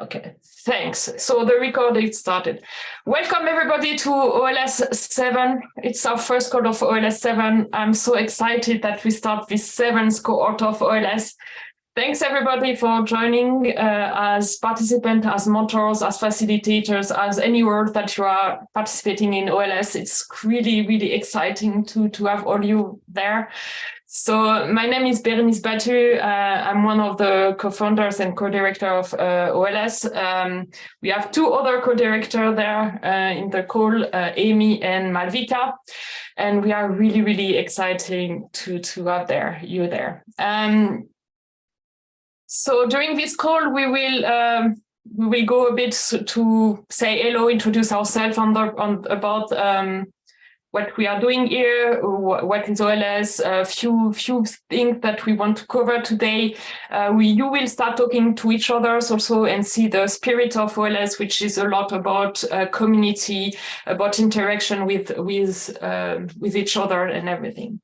Okay, thanks. So the recording started. Welcome everybody to OLS 7. It's our first code of OLS 7. I'm so excited that we start this seventh cohort of OLS. Thanks everybody for joining uh, as participants, as mentors, as facilitators, as any role that you are participating in OLS. It's really, really exciting to, to have all you there. So my name is Berenice Batut. Uh, I'm one of the co-founders and co-director of uh, OLS. Um, we have two other co-directors there uh, in the call, uh, Amy and Malvika, and we are really, really exciting to, to have there, you there. Um, so during this call, we will um, we will go a bit to say hello, introduce ourselves on, the, on about um, what we are doing here, what is OLS, a few few things that we want to cover today. Uh, we you will start talking to each other also and see the spirit of OLS, which is a lot about uh, community, about interaction with with uh, with each other and everything.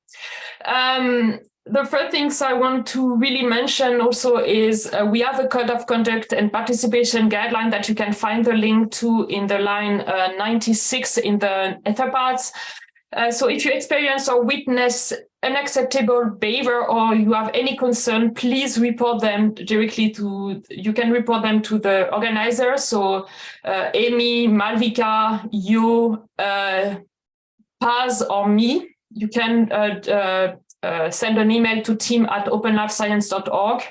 Um, the first things I want to really mention also is uh, we have a code of conduct and participation guideline that you can find the link to in the line uh, 96 in the Etherpads. Uh, so if you experience or witness unacceptable behavior or you have any concern, please report them directly to, you can report them to the organizer. So uh, Amy, Malvika, you, uh, Paz or me, you can uh, uh, uh, send an email to team at openlifescience.org.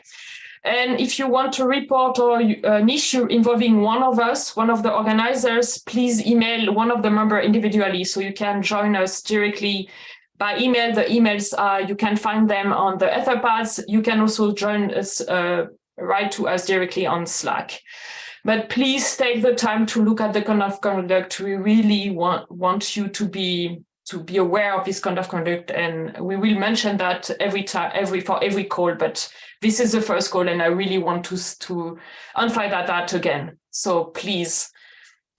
And if you want to report or uh, an issue involving one of us, one of the organizers, please email one of the member individually so you can join us directly by email. The emails, uh, you can find them on the Etherpads. You can also join us, uh, write to us directly on Slack. But please take the time to look at the code of conduct. We really want, want you to be to be aware of this kind of conduct. And we will mention that every time every for every call but this is the first call and i really want to to emphasize that, that again. So please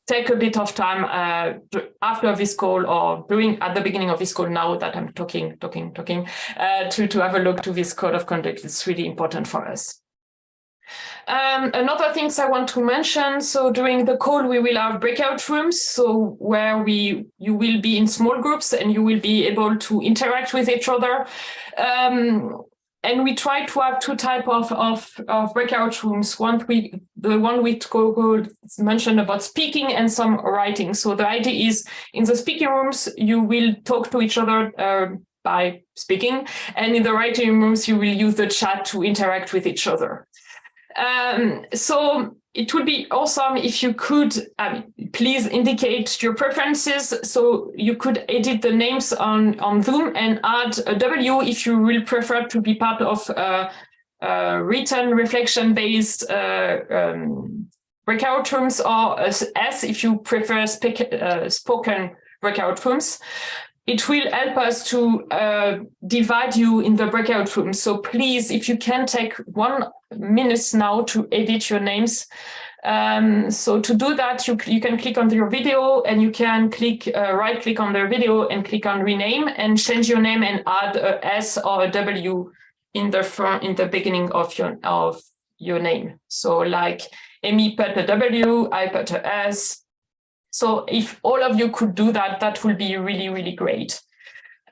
take a bit of time uh, after this call or during at the beginning of this call now that i'm talking talking talking uh, to to have a look to this code of conduct. It's really important for us um, another things I want to mention, so during the call, we will have breakout rooms, so where we you will be in small groups and you will be able to interact with each other. Um, and we try to have two type of, of, of breakout rooms. One we the one we mentioned about speaking and some writing. So the idea is in the speaking rooms, you will talk to each other uh, by speaking, and in the writing rooms, you will use the chat to interact with each other. Um, so it would be awesome if you could um, please indicate your preferences. So you could edit the names on, on Zoom and add a W if you will prefer to be part of a, a written reflection based uh, um, breakout rooms or S if you prefer speak, uh, spoken breakout rooms it will help us to uh, divide you in the breakout rooms. So please, if you can take one minute now to edit your names. Um, so to do that, you, you can click on your video and you can click uh, right click on the video and click on rename and change your name and add a S or a W in the front in the beginning of your of your name. So like Amy put a W, I put a S, so if all of you could do that, that would be really, really great.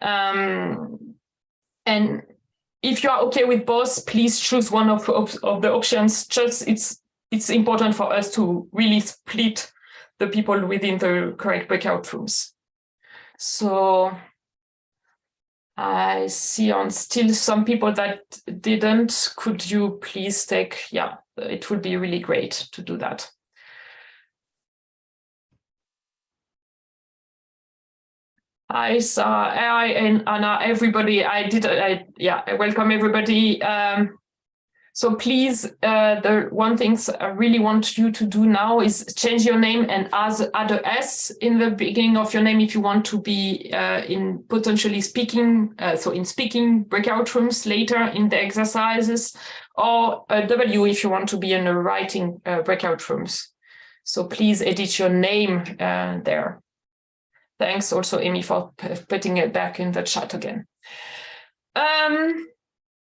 Um, and if you are okay with both, please choose one of, of, of the options. Just it's it's important for us to really split the people within the correct breakout rooms. So I see on still some people that didn't. Could you please take, yeah, it would be really great to do that. Hi, so I and Anna, everybody. I did, I, yeah, I welcome everybody. Um, so please, uh, the one things I really want you to do now is change your name and add, add a S in the beginning of your name if you want to be uh, in potentially speaking, uh, so in speaking breakout rooms later in the exercises, or a W if you want to be in the writing uh, breakout rooms. So please edit your name uh, there. Thanks also, Amy, for putting it back in the chat again. Um,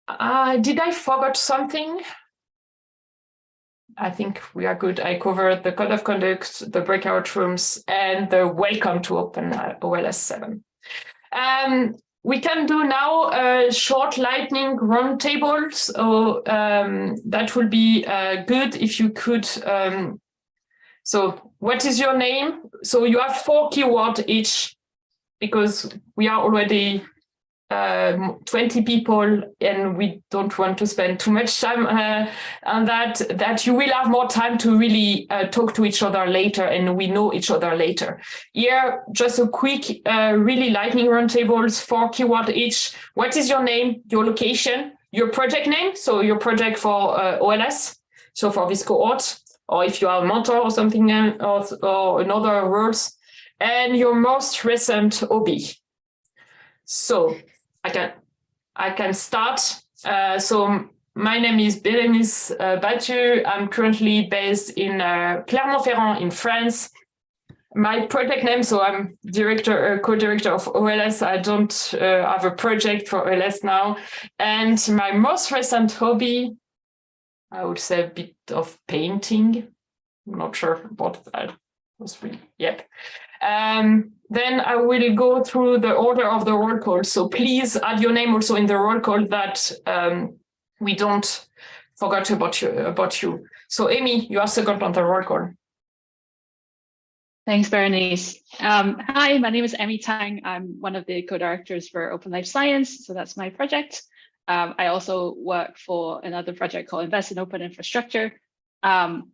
uh, did I forget something? I think we are good. I covered the code of conduct, the breakout rooms, and the welcome to open OLS 7. Um, we can do now a short lightning roundtable. So um, that would be uh, good if you could. Um, so what is your name? So you have four keywords each because we are already um, 20 people and we don't want to spend too much time uh, on that, that you will have more time to really uh, talk to each other later and we know each other later. Here, just a quick, uh, really lightning round tables, four keyword each. What is your name, your location, your project name, so your project for uh, OLS, so for this cohort, or if you are a mentor or something, uh, or, or another words, and your most recent hobby. So I can I can start. Uh, so my name is Bérénice uh, Batut. I'm currently based in uh, Clermont-Ferrand in France. My project name, so I'm director, uh, co-director of OLS. I don't uh, have a project for OLS now. And my most recent hobby, I would say of painting. I'm not sure what that was really, yep. Um, then I will go through the order of the roll call. So please add your name also in the roll call that um, we don't forget about you, about you. So Amy, you are second on the roll call. Thanks, Berenice. Um, hi, my name is Emmy Tsang. I'm one of the co-directors for Open Life Science, so that's my project. Um, I also work for another project called Invest in Open Infrastructure. Um,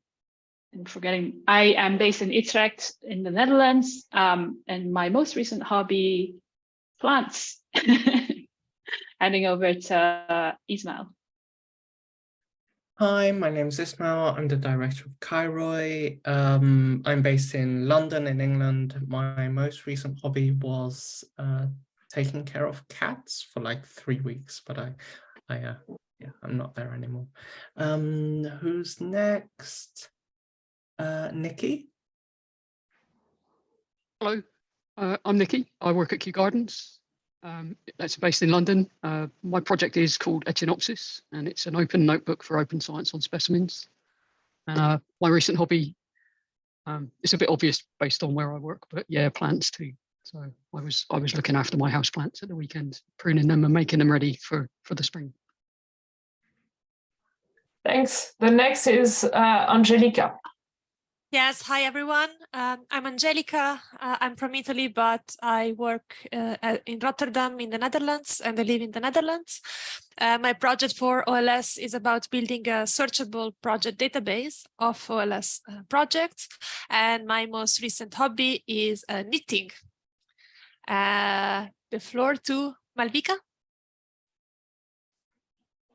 and forgetting, I am based in Utrecht in the Netherlands, um, and my most recent hobby, plants. Handing over to uh, Ismail. Hi, my name is Ismail. I'm the director of Kairoi. Um, I'm based in London in England. My most recent hobby was uh, taking care of cats for like three weeks, but I, I, uh, yeah, I'm not there anymore. Um, who's next? Uh, Nikki? Hello, uh, I'm Nikki. I work at Kew Gardens. Um, that's based in London. Uh, my project is called Echinopsis, and it's an open notebook for open science on specimens. Uh, my recent hobby, um, it's a bit obvious based on where I work, but yeah, plants too. So I was I was looking after my house plants at the weekend, pruning them and making them ready for for the spring. Thanks. The next is uh, Angelica. Yes, hi everyone. Um, I'm Angelica. Uh, I'm from Italy, but I work uh, in Rotterdam in the Netherlands and I live in the Netherlands. Uh, my project for OLS is about building a searchable project database of OLS uh, projects. And my most recent hobby is uh, knitting. Uh, the floor to Malvika.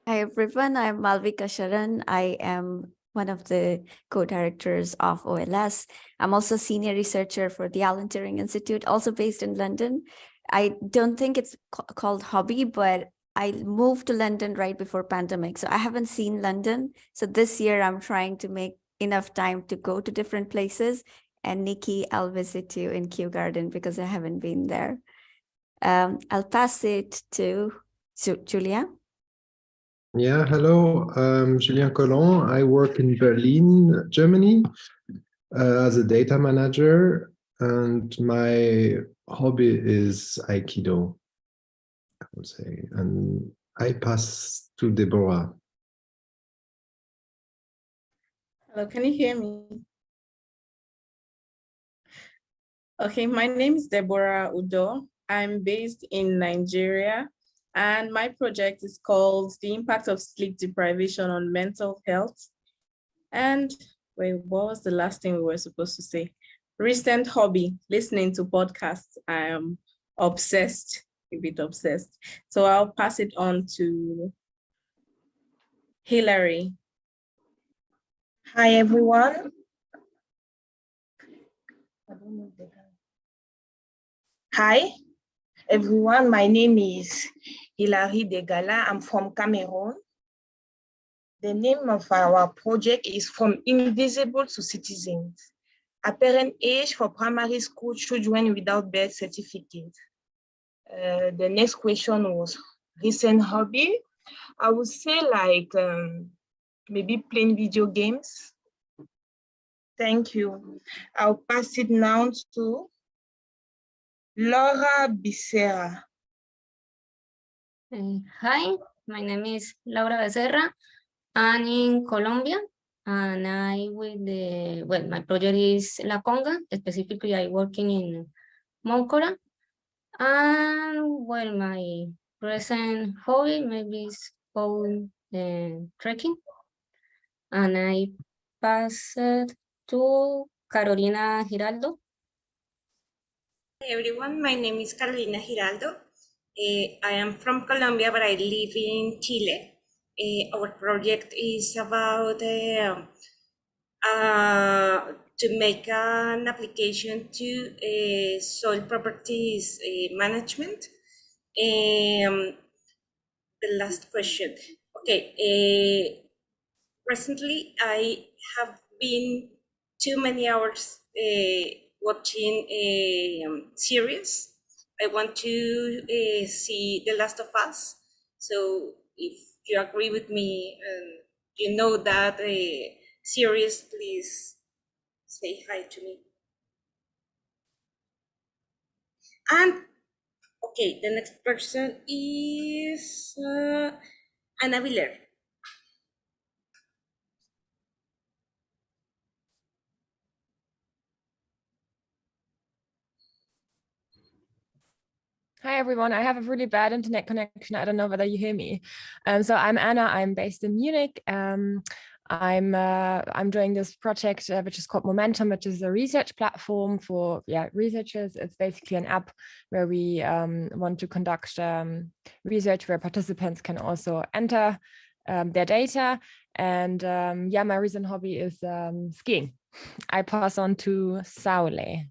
Hi everyone, I'm Malvika Sharan. I am one of the co-directors of OLS. I'm also senior researcher for the Alan Turing Institute, also based in London. I don't think it's called hobby, but I moved to London right before pandemic. So I haven't seen London. So this year I'm trying to make enough time to go to different places. And Nikki, I'll visit you in Kew Garden because I haven't been there. Um, I'll pass it to Julia. Yeah, hello, I'm Julien Collin. I work in Berlin, Germany, uh, as a data manager, and my hobby is Aikido, I would say. And I pass to Deborah. Hello, can you hear me? Okay, my name is Deborah Udo. I'm based in Nigeria and my project is called The Impact of Sleep Deprivation on Mental Health. And wait, what was the last thing we were supposed to say? Recent hobby, listening to podcasts. I am obsessed, a bit obsessed. So I'll pass it on to Hilary. Hi, everyone. Hi, everyone. My name is Hilary Degala. I'm from Cameroon. The name of our project is From Invisible to Citizens, apparent age for primary school children without birth certificate. Uh, the next question was recent hobby. I would say like um, maybe playing video games Thank you. I'll pass it now to Laura Becerra. Uh, hi, my name is Laura Becerra. I'm in Colombia and I with the, well, my project is La Conga. Specifically, I working in Moncora. And well, my present hobby maybe is going uh, trekking. And I pass to Carolina Giraldo. Hey everyone, my name is Carolina Giraldo. Uh, I am from Colombia, but I live in Chile. Uh, our project is about uh, uh, to make an application to soil properties management. Um, the last question. Okay. recently, I have been too many hours watching a um, series. I want to uh, see The Last of Us. So if you agree with me and you know that uh, series, please say hi to me. And okay, the next person is uh, Ana Villar. Hi, everyone. I have a really bad internet connection. I don't know whether you hear me. Um, so I'm Anna. I'm based in Munich. Um, I'm uh, I'm doing this project uh, which is called Momentum, which is a research platform for yeah researchers. It's basically an app where we um, want to conduct um, research where participants can also enter um, their data. And um, yeah, my recent hobby is um, skiing. I pass on to Saule.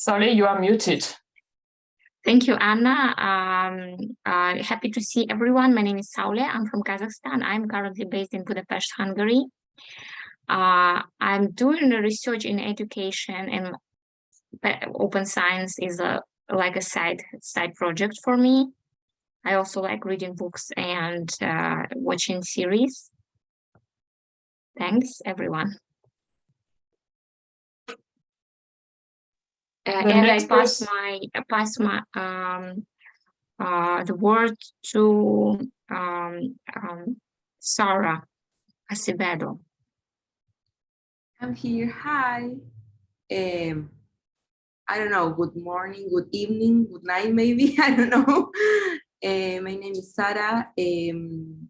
Sorry, you are muted. Thank you, Anna. Um, uh, happy to see everyone. My name is Saule. I'm from Kazakhstan. I'm currently based in Budapest, Hungary. Uh, I'm doing research in education and open science is a like a side side project for me. I also like reading books and uh, watching series. Thanks, everyone. And I pass my pass my um uh the word to um, um Sarah Acevedo. I'm here. Hi. Um, I don't know. Good morning, good evening, good night, maybe. I don't know. Uh, my name is Sarah. Um,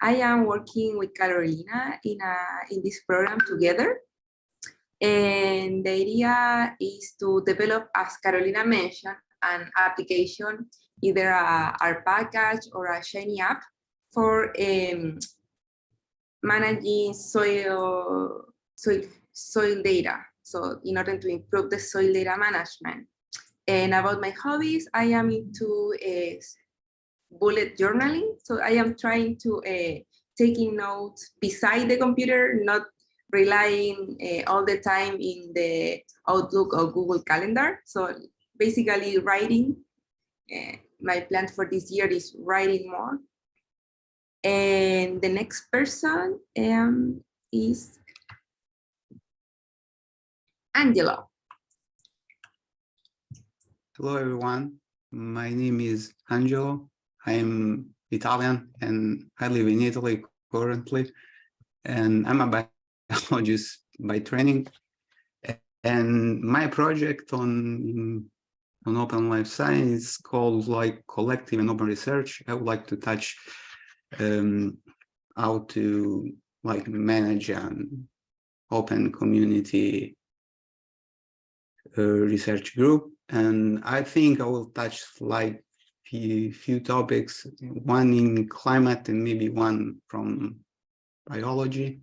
I am working with Carolina in a in this program together. And the idea is to develop, as Carolina mentioned, an application, either a R package or a Shiny app for um, managing soil, soil, soil data. So in order to improve the soil data management. And about my hobbies, I am into uh, bullet journaling. So I am trying to uh, taking notes beside the computer, not relying uh, all the time in the Outlook or Google Calendar. So basically writing, uh, my plan for this year is writing more. And the next person um, is Angelo. Hello, everyone. My name is Angelo. I'm Italian and I live in Italy currently. And I'm a technologies by training. And my project on, on open life science called like collective and open research. I would like to touch um, how to like manage an open community uh, research group. And I think I will touch like few, few topics, one in climate and maybe one from biology.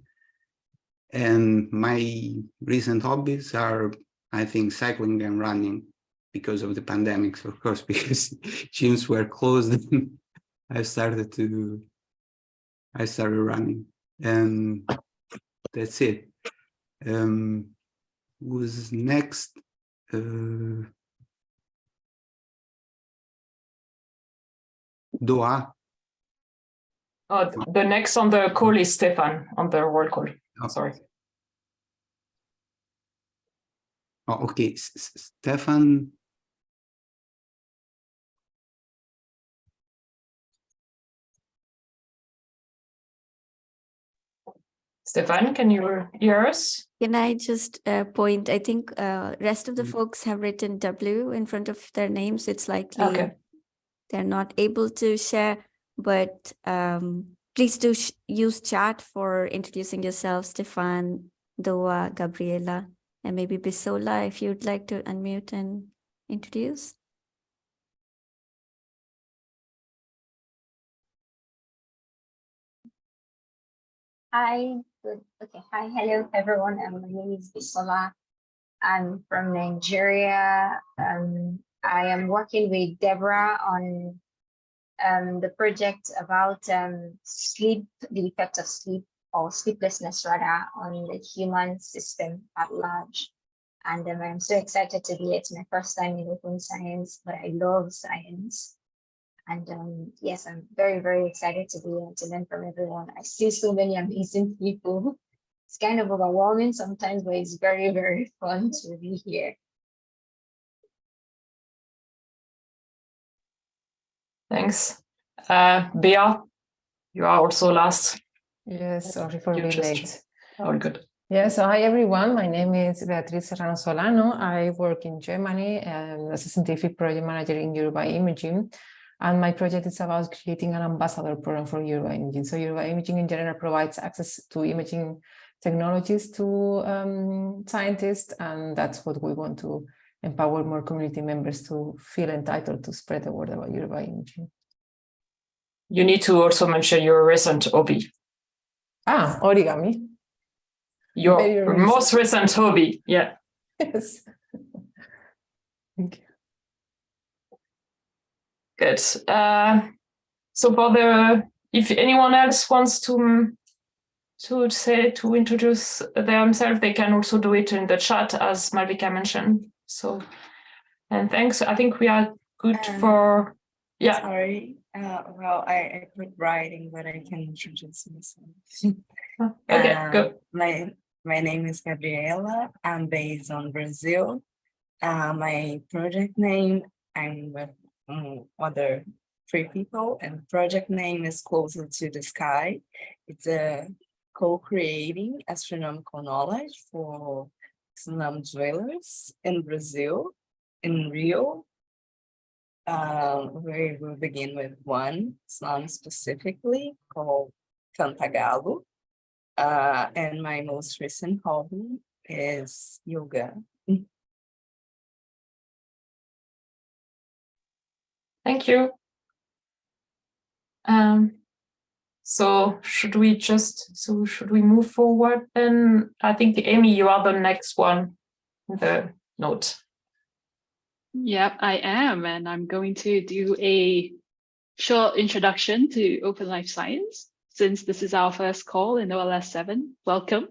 And my recent hobbies are, I think, cycling and running because of the pandemics, of course, because gyms were closed. I started to, I started running and that's it. Um, next? Uh, Doa. Oh, the next on the call is Stefan on the roll call. Oh sorry. Oh, okay, S- S- Stefan. Stefan, can you hear us? Can I just uh, point, I think uh, rest of the Mm. folks have written W in front of their names. It's likely Okay. they're not able to share, but um, please do use chat for introducing yourself, Stefan, Doa, Gabriela, and maybe Bisola, if you'd like to unmute and introduce. Hi, good. Okay, hi, hello everyone. Um, my name is Bisola. I'm from Nigeria. Um, I am working with Deborah on um, the project about um, sleep, the effect of sleep or sleeplessness rather on the human system at large. And um, I'm so excited to be here. It's my first time in open science, but I love science. And um, yes, I'm very, very excited to be here to learn from everyone. I see so many amazing people. It's kind of overwhelming sometimes, but it's very, very fun to be here. Thanks. Uh, Bea, you are also last. Yes, sorry for You being just- late. All good. Yeah, so hi everyone. My name is Beatriz Serrano Solano. I work in Germany as a scientific project manager in Euro-BioImaging. And my project is about creating an ambassador program for Euro-BioImaging. So Euro-BioImaging in general provides access to imaging technologies to um, scientists. And that's what we want to empower more community members to feel entitled to spread the word about Euro-BioImaging. You need to also mention your recent hobby, Ah, origami. your Very recent. most recent hobby. Yeah. Yes. Thank you. Good. Uh, so for the, if anyone else wants to mm, to say to introduce themselves, they can also do it in the chat as Malvika mentioned. So, and thanks. I think we are good Um, for. Yeah. Sorry. Uh, well, I, I quit writing, but I can introduce myself. Okay. Um, Go. My my name is Gabriela. I'm based on Brazil. Uh, my project name, I'm with um, other three people, and project name is Closer to the Sky. It's a co-creating astronomical knowledge for slum dwellers in Brazil, in Rio. Uh, we will begin with one slum specifically called Cantagalo. Uh, and my most recent hobby is yoga. Thank you. Um, so should we just, so should we move forward then? I think Amy, you are the next one, the note. Yep, I am, and I'm going to do a short introduction to Open Life Science. Since this is our first call in OLS 7, welcome.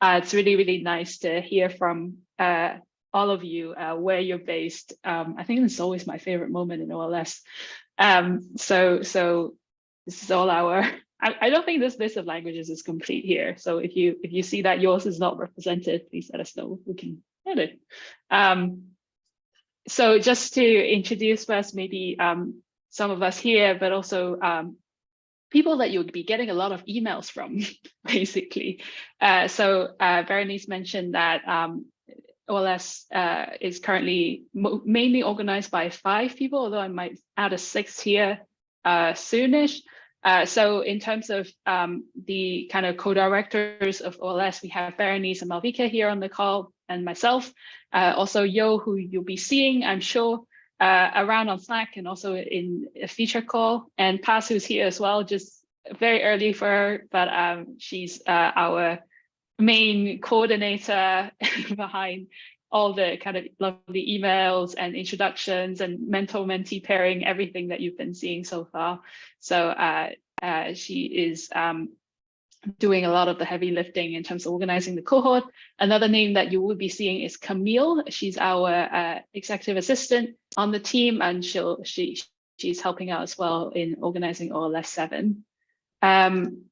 Uh, it's really, really nice to hear from uh, all of you uh, where you're based. Um, I think it's always my favorite moment in OLS. Um, so, so this is all our. I, don't think this list of languages is complete here. So if you if you see that yours is not represented, please let us know. We can edit. Um, so just to introduce first, maybe um, some of us here, but also um, people that you'll be getting a lot of emails from, basically. Uh, so uh, Berenice mentioned that um, OLS uh, is currently mainly organized by five people, although I might add a sixth here uh, soonish. Uh, so in terms of um, the kind of co-directors of OLS, we have Berenice and Malvika here on the call and myself. Uh, also Yo, who you'll be seeing, I'm sure, uh, around on Slack and also in a feature call. And Paz, who's here as well, just very early for her, but um, she's uh, our main coordinator behind all the kind of lovely emails and introductions and mentor-mentee pairing, everything that you've been seeing so far. So uh, uh, she is um, doing a lot of the heavy lifting in terms of organizing the cohort. Another name that you will be seeing is Camille. She's our uh, executive assistant on the team, and she'll she she's helping out as well in organizing OLS seven. Um,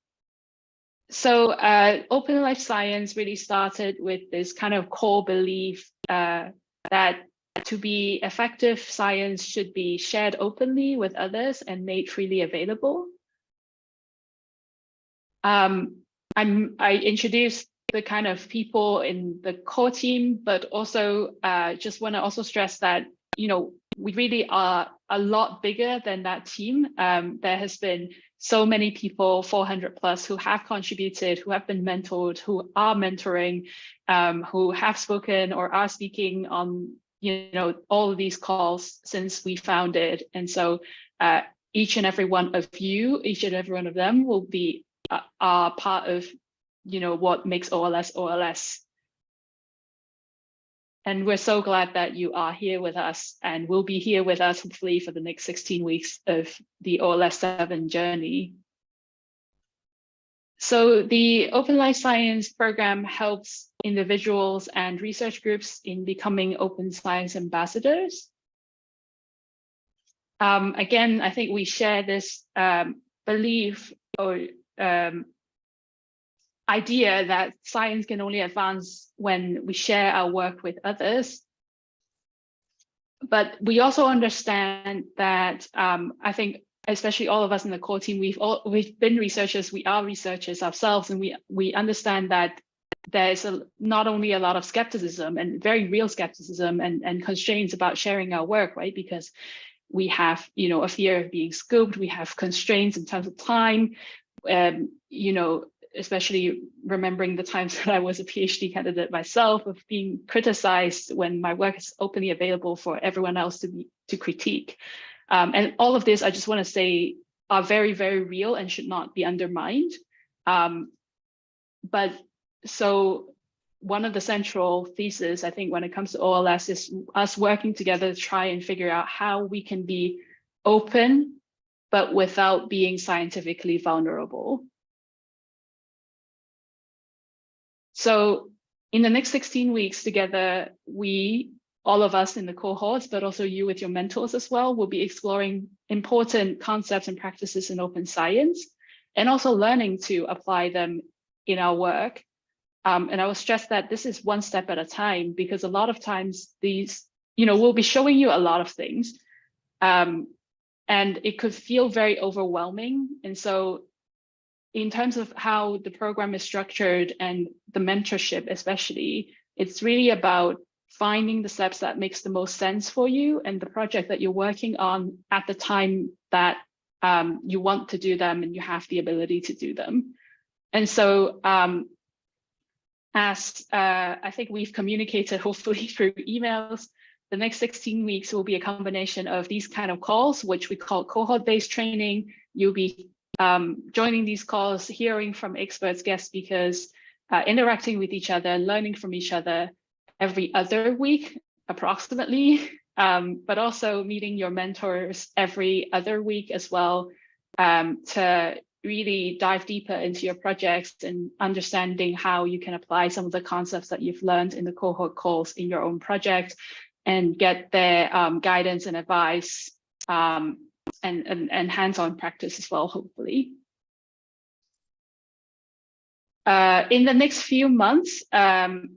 so uh, Open Life Science really started with this kind of core belief uh, that to be effective, science should be shared openly with others and made freely available. Um, I introduced the kind of people in the core team, but also uh, just want to also stress that, you know, we really are a lot bigger than that team. Um, there has been so many people, 400 plus, who have contributed, who have been mentored, who are mentoring, um, who have spoken or are speaking on, you know, all of these calls since we founded. And so uh, each and every one of you, each and every one of them will be uh, are part of, you know, what makes OLS OLS. And we're so glad that you are here with us and will be here with us hopefully for the next 16 weeks of the OLS 7 journey. So the Open Life Science program helps individuals and research groups in becoming open science ambassadors. Um, again, I think we share this um, belief or um, idea that science can only advance when we share our work with others. But we also understand that um, I think, especially all of us in the core team, we've all we've been researchers, we are researchers ourselves, and we we understand that there's a, not only a lot of skepticism and very real skepticism and, and constraints about sharing our work, right? Because we have, you know, a fear of being scoped, we have constraints in terms of time, um, you know, especially remembering the times that I was a PhD candidate myself of being criticized when my work is openly available for everyone else to be to critique. Um, and all of this, I just want to say, are very, very real and should not be undermined. Um, but so one of the central theses, I think, when it comes to OLS is us working together to try and figure out how we can be open, but without being scientifically vulnerable. So in the next 16 weeks together, we, all of us in the cohorts, but also you with your mentors as well, will be exploring important concepts and practices in open science, and also learning to apply them in our work. Um, and I will stress that this is one step at a time, because a lot of times these, you know, we'll be showing you a lot of things, um, and it could feel very overwhelming. And so in terms of how the program is structured and the mentorship especially, it's really about finding the steps that makes the most sense for you and the project that you're working on at the time that um, you want to do them and you have the ability to do them. And so um, as uh, I think we've communicated hopefully through emails, the next 16 weeks will be a combination of these kind of calls, which we call cohort-based training. You'll be um, joining these calls, hearing from experts, guest speakers, uh, interacting with each other, learning from each other every other week, approximately, um, but also meeting your mentors every other week as well um, to really dive deeper into your projects and understanding how you can apply some of the concepts that you've learned in the cohort calls in your own project and get their um, guidance and advice um, and, and, and hands-on practice as well, hopefully. Uh, in the next few months, um,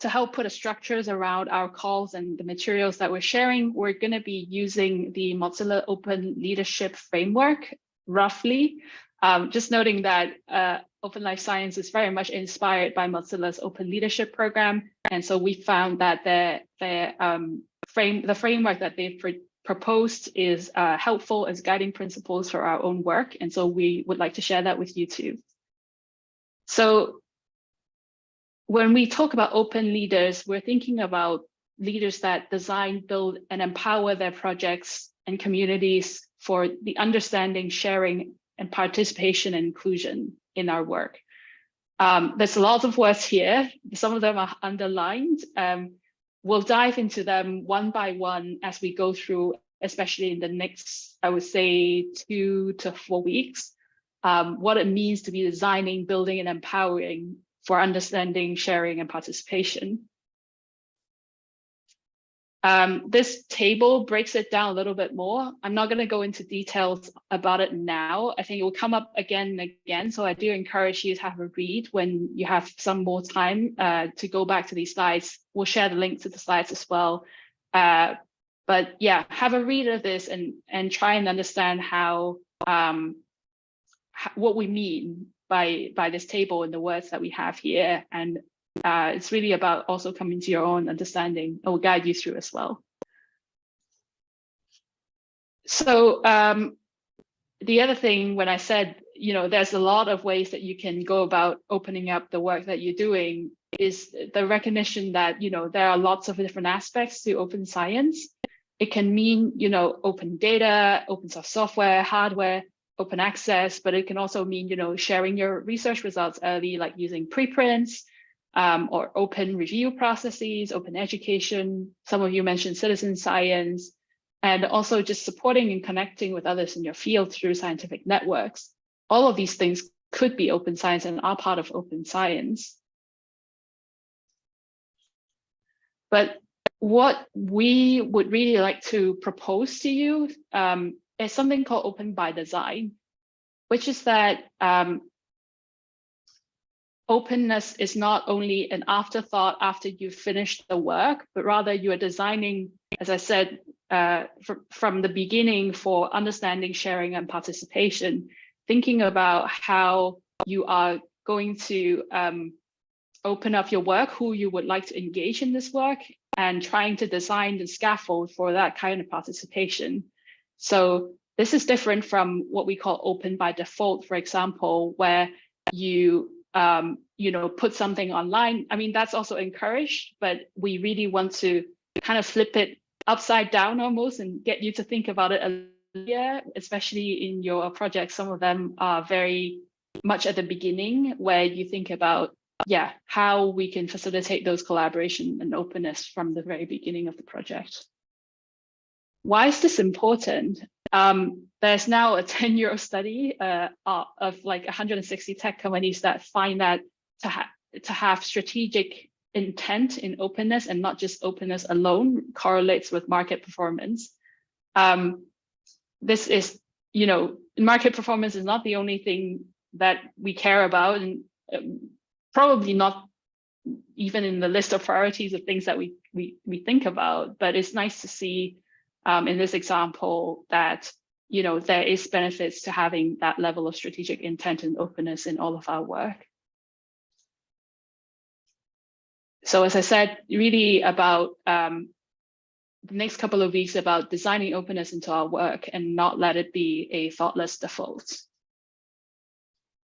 to help put a structures around our calls and the materials that we're sharing, we're going to be using the Mozilla Open Leadership Framework, roughly. Um, just noting that uh, Open Life Science is very much inspired by Mozilla's Open Leadership Program. And so we found that the, the, um, frame, the framework that they've proposed is uh, helpful as guiding principles for our own work. And so we would like to share that with you too. So when we talk about open leaders, we're thinking about leaders that design, build, and empower their projects and communities for the understanding, sharing, and participation and inclusion in our work. Um, there's a lot of words here. Some of them are underlined. Um, we'll dive into them one by one as we go through, especially in the next, I would say, two to four weeks, um, what it means to be designing, building, and empowering for understanding, sharing, and participation. Um, this table breaks it down a little bit more. I'm not going to go into details about it now. I think it will come up again and again. So I do encourage you to have a read when you have some more time uh, to go back to these slides. We'll share the link to the slides as well. Uh, but yeah, have a read of this and, and try and understand how, um, what we mean by, by this table and the words that we have here and uh, it's really about also coming to your own understanding. I will guide you through as well. So um, the other thing when I said, you know, there's a lot of ways that you can go about opening up the work that you're doing is the recognition that, you know, there are lots of different aspects to open science. It can mean, you know, open data, open source software, hardware, open access, but it can also mean, you know, sharing your research results early, like using preprints, um, or open review processes, open education. Some of you mentioned citizen science, and also just supporting and connecting with others in your field through scientific networks. All of these things could be open science and are part of open science. But what we would really like to propose to you um, is something called open by design, which is that um, openness is not only an afterthought after you've finished the work, but rather you are designing, as I said, uh, from, from the beginning for understanding, sharing, and participation, thinking about how you are going to um, open up your work, who you would like to engage in this work, and trying to design the scaffold for that kind of participation. So this is different from what we call open by default, for example, where you um, you know, put something online. I mean, that's also encouraged, but we really want to kind of flip it upside down almost and get you to think about it a little, especially in your projects. Some of them are very much at the beginning where you think about, yeah, how we can facilitate those collaboration and openness from the very beginning of the project. Why is this important? Um, there's now a 10 year study uh, of like 160 tech companies that find that to, ha to have strategic intent in openness and not just openness alone correlates with market performance. Um, this is, you know, market performance is not the only thing that we care about and um, probably not even in the list of priorities of things that we, we, we think about, but it's nice to see um, in this example that you know there is benefits to having that level of strategic intent and openness in all of our work. So as I said, really about um, the next couple of weeks about designing openness into our work and not let it be a thoughtless default.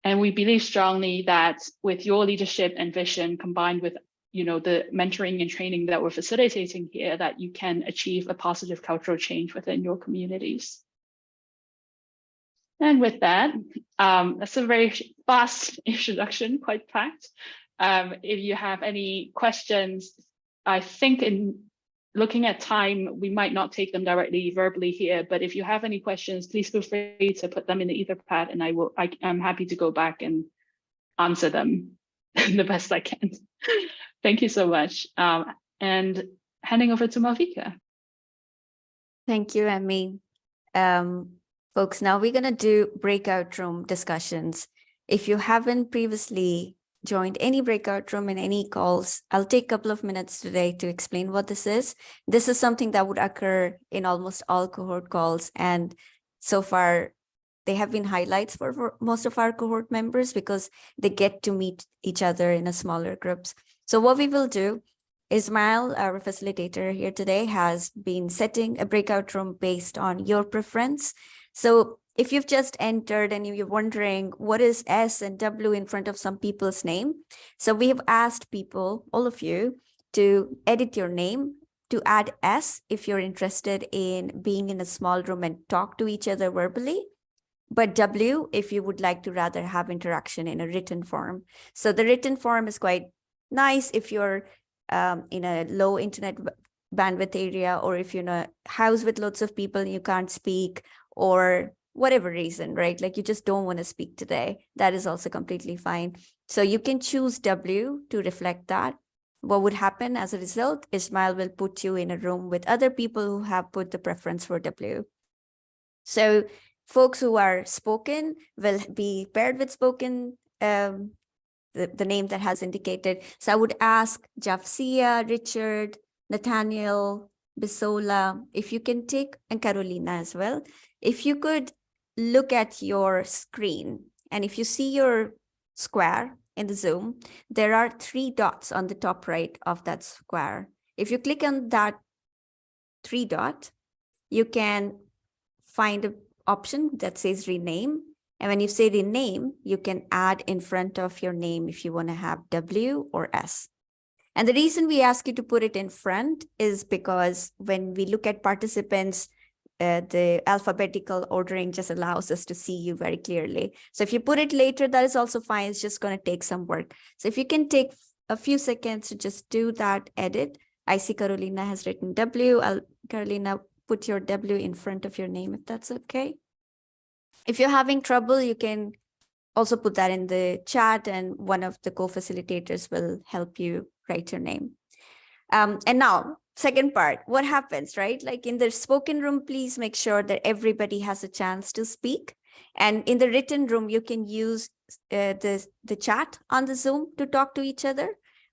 And we believe strongly that with your leadership and vision combined with you know, the mentoring and training that we're facilitating here, that you can achieve a positive cultural change within your communities. And with that, um, that's a very fast introduction, quite packed. Um, if you have any questions, I think in looking at time, we might not take them directly verbally here, but if you have any questions, please feel free to put them in the Etherpad and I will, I, I'm happy to go back and answer them the best I can. Thank you so much. Um, and handing over to Malvika. Thank you, Emmy. Um, folks, now we're going to do breakout room discussions. If you haven't previously joined any breakout room in any calls, I'll take a couple of minutes today to explain what this is. This is something that would occur in almost all cohort calls. And so far, they have been highlights for, for most of our cohort members because they get to meet each other in a smaller groups. So what we will do, is, Ismail, our facilitator here today, has been setting a breakout room based on your preference. So if you've just entered and you're wondering what is S and W in front of some people's name, so we have asked people, all of you, to edit your name to add S if you're interested in being in a small room and talk to each other verbally, but W if you would like to rather have interaction in a written form. So the written form is quite nice if you're um, in a low internet bandwidth area or if you're in a house with lots of people and you can't speak or whatever reason, right? Like you just don't want to speak today. That is also completely fine. So you can choose W to reflect that. what would happen as a result, Ismail will put you in a room with other people who have put the preference for W. So folks who are spoken will be paired with spoken, um, the, the name that has indicated. So I would ask Jafsia, Richard, Nathaniel, Bisola, if you can take, and Carolina as well, if you could look at your screen and if you see your square in the Zoom, there are three dots on the top right of that square. If you click on that three dot, you can find an option that says rename. And when you say rename, you can add in front of your name if you want to have W or S. And the reason we ask you to put it in front is because when we look at participants, uh, the alphabetical ordering just allows us to see you very clearly. So if you put it later, that is also fine. It's just going to take some work. So if you can take a few seconds to just do that edit. I see Carolina has written W. I'll, Carolina, put your W in front of your name if that's okay. If you're having trouble, you can also put that in the chat and one of the co-facilitators will help you write your name. Um, and now second part, what happens, right? Like in the spoken room, please make sure that everybody has a chance to speak. And in the written room, you can use uh, the, the chat on the Zoom to talk to each other.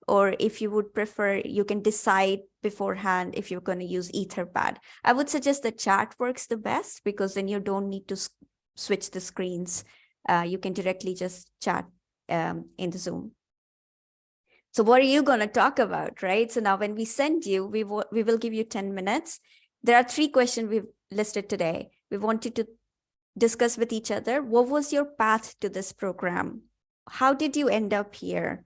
Or if you would prefer, you can decide beforehand if you're going to use Etherpad. I would suggest the chat works the best because then you don't need to switch the screens. Uh, you can directly just chat um, in the Zoom. So what are you going to talk about, right? So now when we send you, we, we will give you 10 minutes. There are three questions we've listed today. We want you to discuss with each other. What was your path to this program? How did you end up here?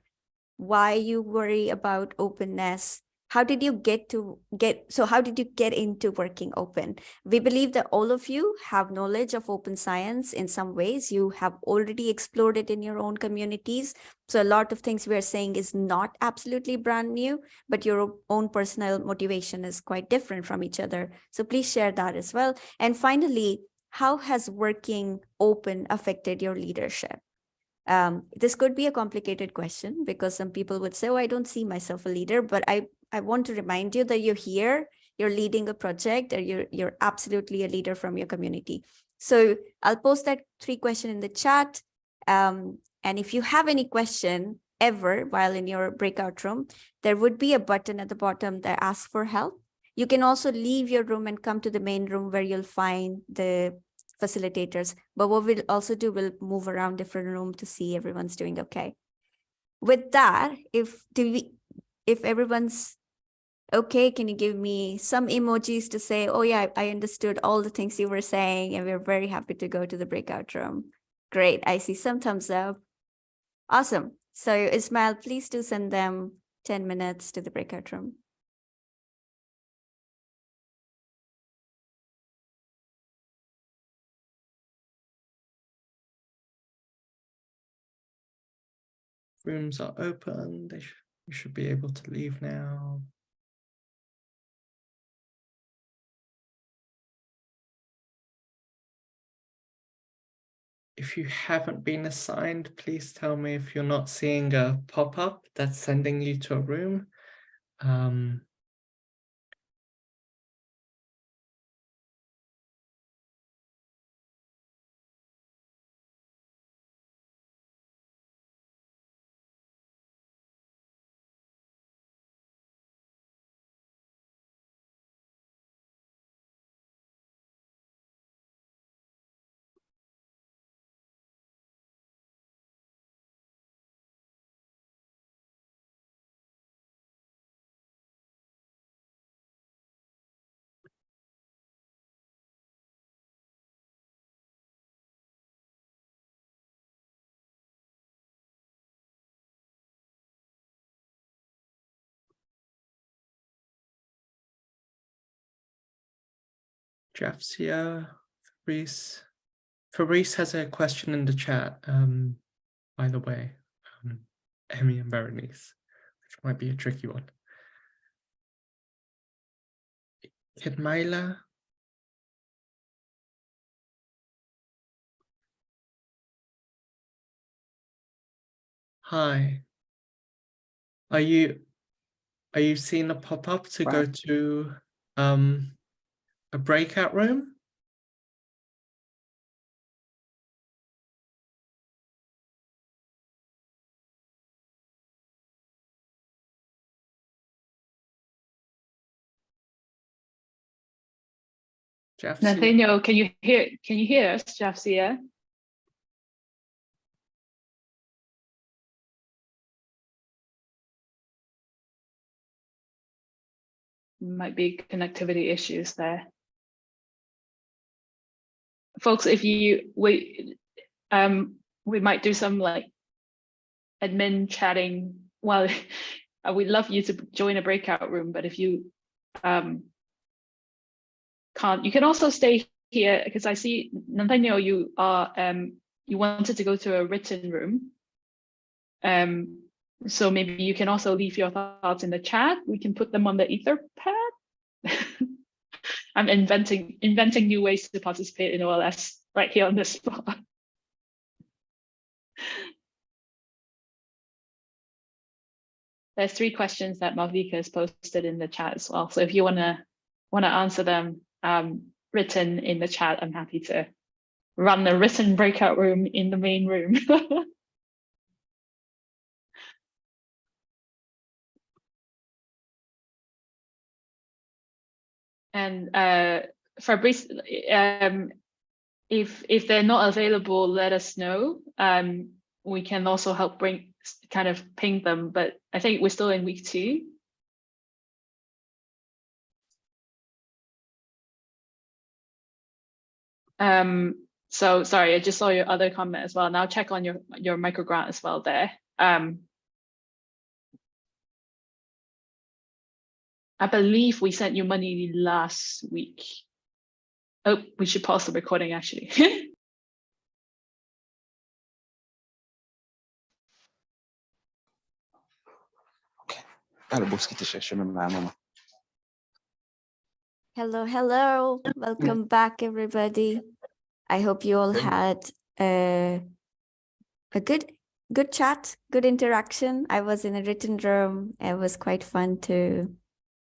Why you worry about openness? How did you get to get so how did you get into working open? We believe that all of you have knowledge of open science in some ways. You have already explored it in your own communities. So a lot of things we are saying is not absolutely brand new but your own personal motivation is quite different from each other. So please share that as well. And finally how has working open affected your leadership? Um, this could be a complicated question because some people would say, oh, I don't see myself a leader, but I I want to remind you that you're here, you're leading a project, or you're, you're absolutely a leader from your community. So I'll post that three question in the chat. Um, and if you have any question ever while in your breakout room, there would be a button at the bottom that asks for help. You can also leave your room and come to the main room where you'll find the facilitators. But what we'll also do, we'll move around different room to see everyone's doing okay. With that, if do we if everyone's okay, can you give me some emojis to say, oh yeah, I understood all the things you were saying and we're very happy to go to the breakout room. Great, I see some thumbs up. Awesome. So Ismail, please do send them 10 minutes to the breakout room. Rooms are open. They should you should be able to leave now. If you haven't been assigned, please tell me if you're not seeing a pop-up that's sending you to a room. Um, Jafsia, Fabrice. Fabrice has a question in the chat, um, by the way, um, Emmy and Berenice, which might be a tricky one. Kedmaila. Hi. Are you are you seeing a pop-up to go to um, a breakout room? Jeff, Nathaniel, can you hear can you hear us, Jafsia? Might be connectivity issues there. Folks, if you we um we might do some like admin chatting. Well, we'd love you to join a breakout room, but if you um can't. You can also stay here because I see Nathaniel, you are um, you wanted to go to a written room. Um, so maybe you can also leave your thoughts in the chat. We can put them on the Etherpad. I'm inventing inventing new ways to participate in OLS right here on the spot. There's three questions that Malvika has posted in the chat as well. So if you wanna wanna answer them, um, written in the chat, I'm happy to run the written breakout room in the main room. and uh, Fabrice, um, if if they're not available, let us know. Um, we can also help bring kind of ping them, but I think we're still in week two. Um, so sorry, I just saw your other comment as well. Now check on your, your microgrant as well there. Um, I believe we sent you money last week. Oh, we should pause the recording actually. Hello, hello. Welcome back, everybody. I hope you all had a, a good good chat, good interaction. I was in a written room. It was quite fun to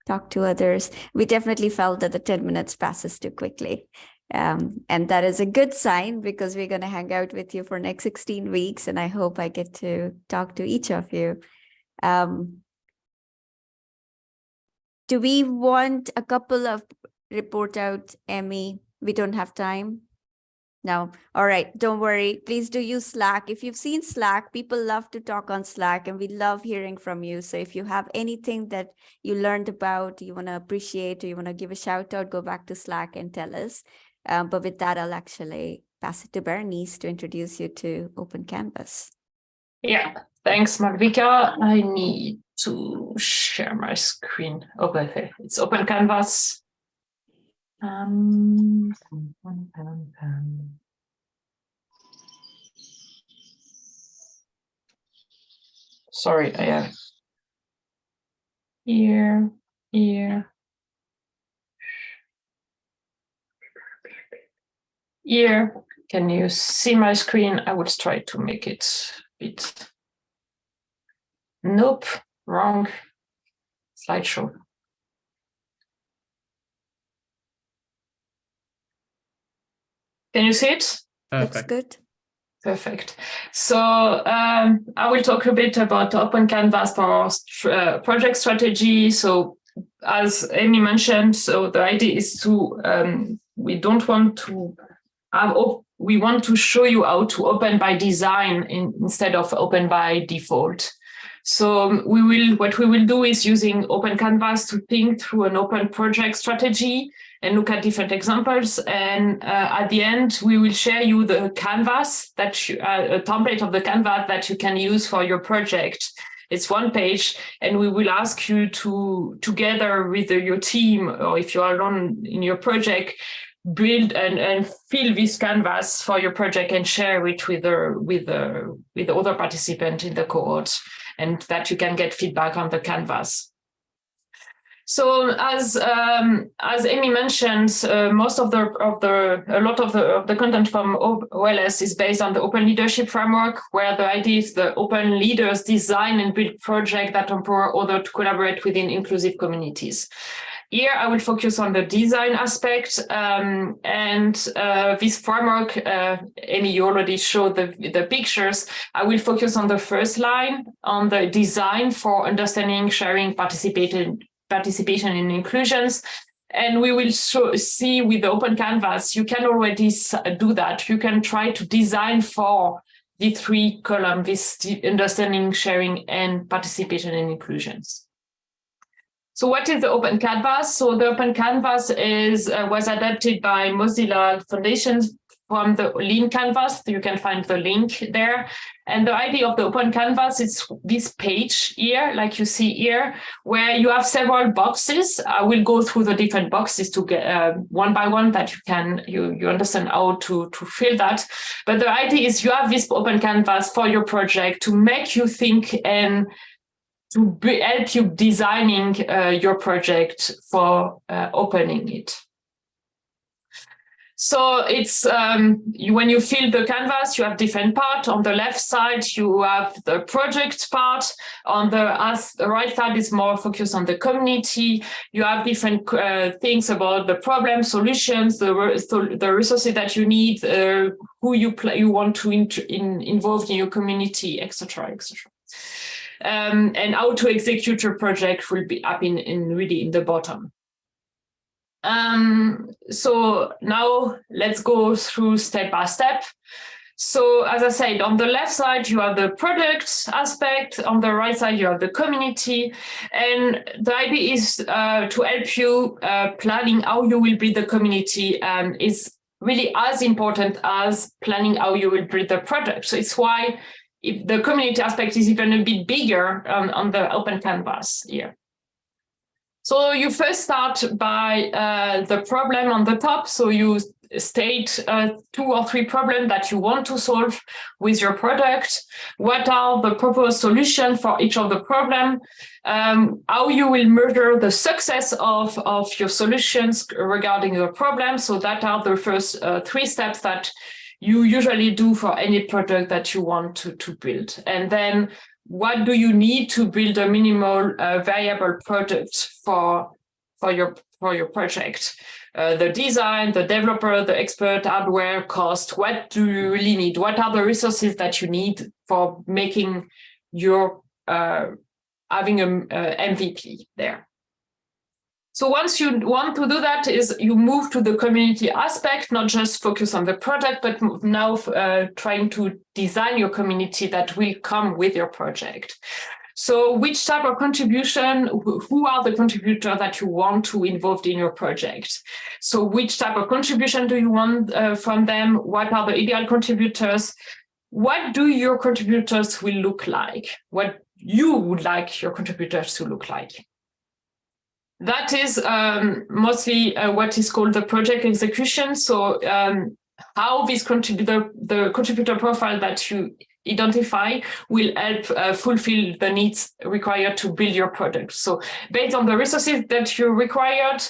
talk to others. We definitely felt that the 10 minutes passes too quickly. Um, and that is a good sign because we're going to hang out with you for next 16 weeks. And I hope I get to talk to each of you. Um, do we want a couple of report out, Emmy? We don't have time. No. All right. Don't worry. Please do use Slack. If you've seen Slack, people love to talk on Slack and we love hearing from you. So if you have anything that you learned about, you want to appreciate, or you want to give a shout out, go back to Slack and tell us. Um, but with that, I'll actually pass it to Berenice to introduce you to Open Canvas. Yeah, thanks, Malvika. I need to share my screen. Okay, it's Open Canvas. Um, sorry, I have here, here, here. Can you see my screen? I will try to make it a bit. Nope, wrong slideshow. Can you see it? That's good. Perfect. So um, I will talk a bit about Open Canvas for our uh, project strategy. So as Emmy mentioned, so the idea is to, um, we don't want to have, we want to show you how to open by design in, instead of open by default. So we will, what we will do is using Open Canvas to think through an open project strategy and look at different examples. And uh, at the end, we will share you the canvas that you, uh, a template of the canvas that you can use for your project. It's one page, and we will ask you to, together with your team, or if you are alone in your project, build and, and fill this canvas for your project and share it with the, with the, with the other participant in the cohort, and that you can get feedback on the canvas. So as um, as Emmy mentioned, uh, most of the of the a lot of the of the content from OLS is based on the Open Leadership Framework, where the idea is the open leaders design and build projects that empower others to collaborate within inclusive communities. Here, I will focus on the design aspect um, and uh, this framework, uh, Emmy, you already showed the, the pictures. I will focus on the first line on the design for understanding, sharing, participating, participation and inclusions. And we will show, see with the open canvas, you can already do that. You can try to design for the three column, this understanding, sharing, and participation and inclusions. So what is the Open Canvas? So the Open Canvas is uh, was adapted by Mozilla Foundation from the Lean Canvas. You can find the link there. And the idea of the Open Canvas is this page here, like you see here, where you have several boxes. I will go through the different boxes to get uh, one by one that you can, you, you understand how to, to fill that. But the idea is you have this Open Canvas for your project to make you think and to help you designing uh, your project for uh, opening it. So it's um, when you fill the canvas, you have different part. On the left side, you have the project part. On the, right side is more focused on the community. You have different uh, things about the problem, solutions, the, the resources that you need, uh, who you play, you want to in, involve in your community, etc., etc. Um, and how to execute your project will be up in, in really in the bottom. Um, so now let's go through step by step. So as I said, on the left side, you have the product aspect. On the right side, you have the community. And the idea is uh, to help you uh, planning how you will build the community um, is really as important as planning how you will build the product. So it's why if the community aspect is even a bit bigger um, on the open canvas here. So you first start by uh, the problem on the top. So you state uh, two or three problems that you want to solve with your product. What are the proposed solutions for each of the problem? Um, how you will measure the success of, of your solutions regarding your problem. So that are the first uh, three steps that you usually do for any product that you want to, to build. And then what do you need to build a minimal uh, viable product for, for, your, for your project? Uh, the design, the developer, the expert, hardware, cost, what do you really need? What are the resources that you need for making your, uh, having a, a MVP there? So once you want to do that is you move to the community aspect, not just focus on the project, but now uh, trying to design your community that will come with your project. So which type of contribution, who are the contributors that you want to involve in your project? So which type of contribution do you want uh, from them? What are the ideal contributors? What do your contributors will look like? What you would like your contributors to look like? That is um, mostly uh, what is called the project execution. So um, how this contributor, the contributor profile that you identify will help uh, fulfill the needs required to build your product. So based on the resources that you required,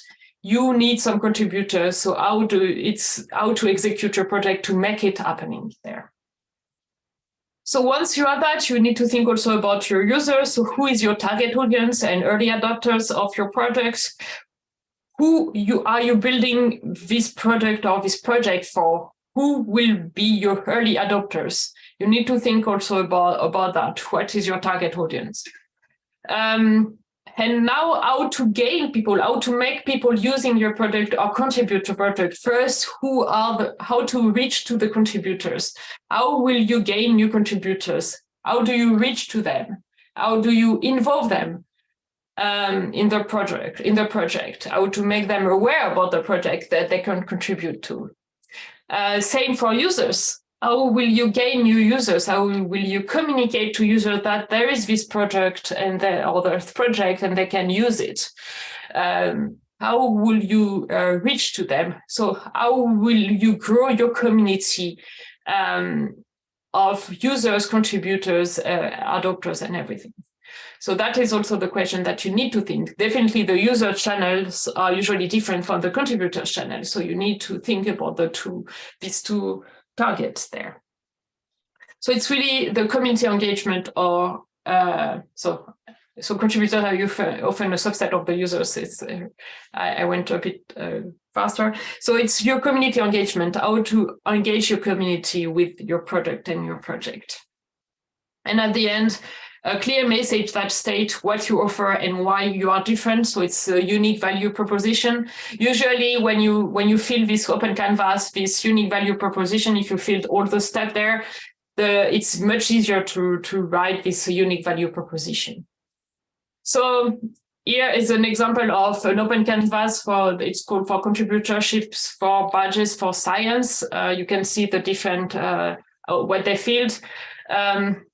you need some contributors. So how do it's how to execute your project to make it happening there. So once you have that, you need to think also about your users. So who is your target audience and early adopters of your products? Who you are you building this product or this project for? Who will be your early adopters? You need to think also about, about that. What is your target audience? Um, and now how to gain people, how to make people using your product or contribute to product. First, who are the, how to reach to the contributors? How will you gain new contributors? How do you reach to them? How do you involve them um, in the project, in the project? How to make them aware about the project that they can contribute to? Uh, same for users how will you gain new users? How will you communicate to users that there is this project and the other project and they can use it? Um, how will you uh, reach to them? So how will you grow your community um, of users, contributors, uh, adopters, and everything? So that is also the question that you need to think. Definitely the user channels are usually different from the contributor channel. So you need to think about the two, these two targets there. So it's really the community engagement or uh, so so contributors are often a subset of the users. It's uh, I, I, went a bit uh, faster. So it's your community engagement, how to engage your community with your product and your project. And at the end, a clear message that states what you offer and why you are different. So it's a unique value proposition. Usually when you when you fill this open canvas, this unique value proposition, if you filled all the steps there, the, it's much easier to, to write this unique value proposition. So here is an example of an open canvas for, it's called for contributorships for badges for science. Uh, you can see the different, uh, uh what they filled. Um,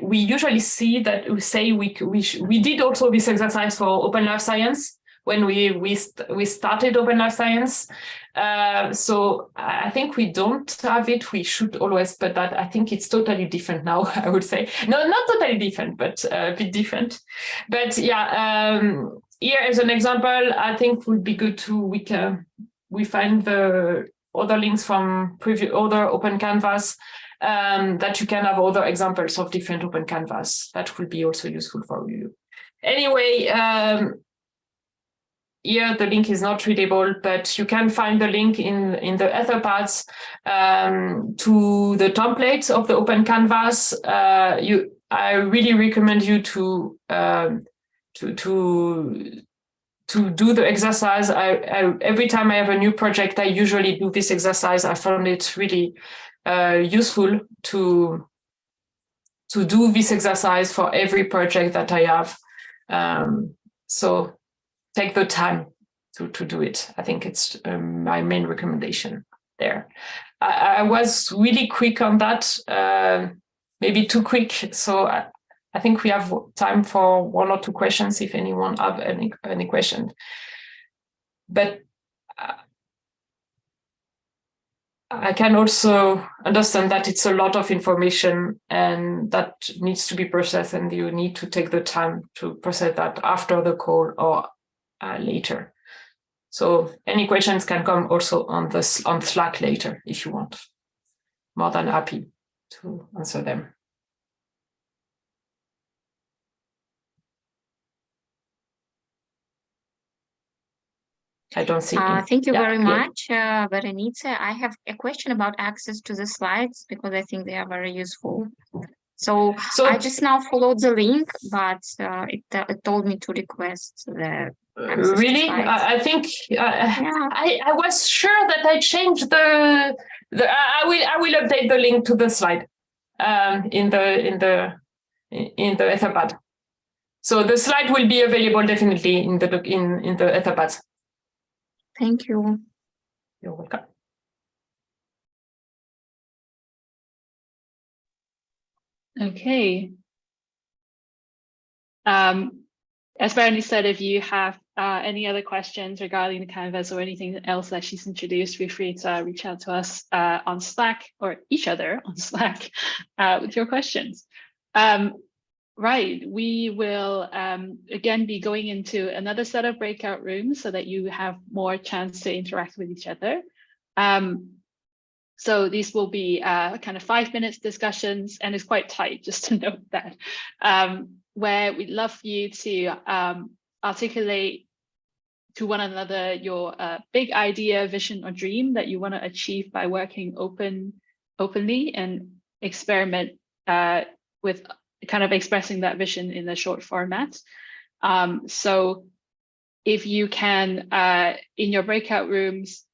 we usually see that we say we, we, we did also this exercise for open life science when we we we started open life science. Uh, so i think we don't have it. We should always but that i think it's totally different now i would say. No not totally different but a bit different. But yeah um, here as an example. I think would be good to we can we find the other links from previous other open canvas um, that you can have other examples of different open canvas that will be also useful for you anyway um, here the link is not readable, but you can find the link in, in the Etherpads um, to the templates of the Open Canvas. Uh, you, I really recommend you to um, to to to do the exercise. I, I, every time I have a new project, I usually do this exercise. I found it really uh, useful to to do this exercise for every project that I have. Um, so take the time to, to do it. I think it's um, my main recommendation there. I, I, was really quick on that, uh, maybe too quick. So I, I, think we have time for one or two questions if anyone have any, any question. But uh, I can also understand that it's a lot of information and that needs to be processed and you need to take the time to process that after the call or uh, later. So any questions can come also on this on Slack later if you want. More than happy to answer them. I don't see. Uh, thank you yeah, very yeah. much, uh, Berenice. I have a question about access to the slides because I think they are very useful. So, so I just now followed the link, but uh, it, uh, it told me to request the really I, I, think uh, yeah. I, I was sure that I changed the, the I will I will update the link to the slide um, in the in the in the Etherpad. So the slide will be available definitely in the in in the Etherpad. Thank you. You're welcome. Okay. Um, as Bernie said, if you have uh, any other questions regarding the canvas or anything else that she's introduced, feel free to uh, reach out to us uh, on Slack or each other on Slack uh, with your questions. Um, right, we will um, again be going into another set of breakout rooms so that you have more chance to interact with each other. Um, so these will be uh, kind of five minutes discussions and it's quite tight, just to note that. Um, where we'd love for you to um, articulate to one another your uh, big idea, vision, or dream that you want to achieve by working open, openly and experiment uh, with kind of expressing that vision in a short format. Um, so if you can, uh, in your breakout rooms,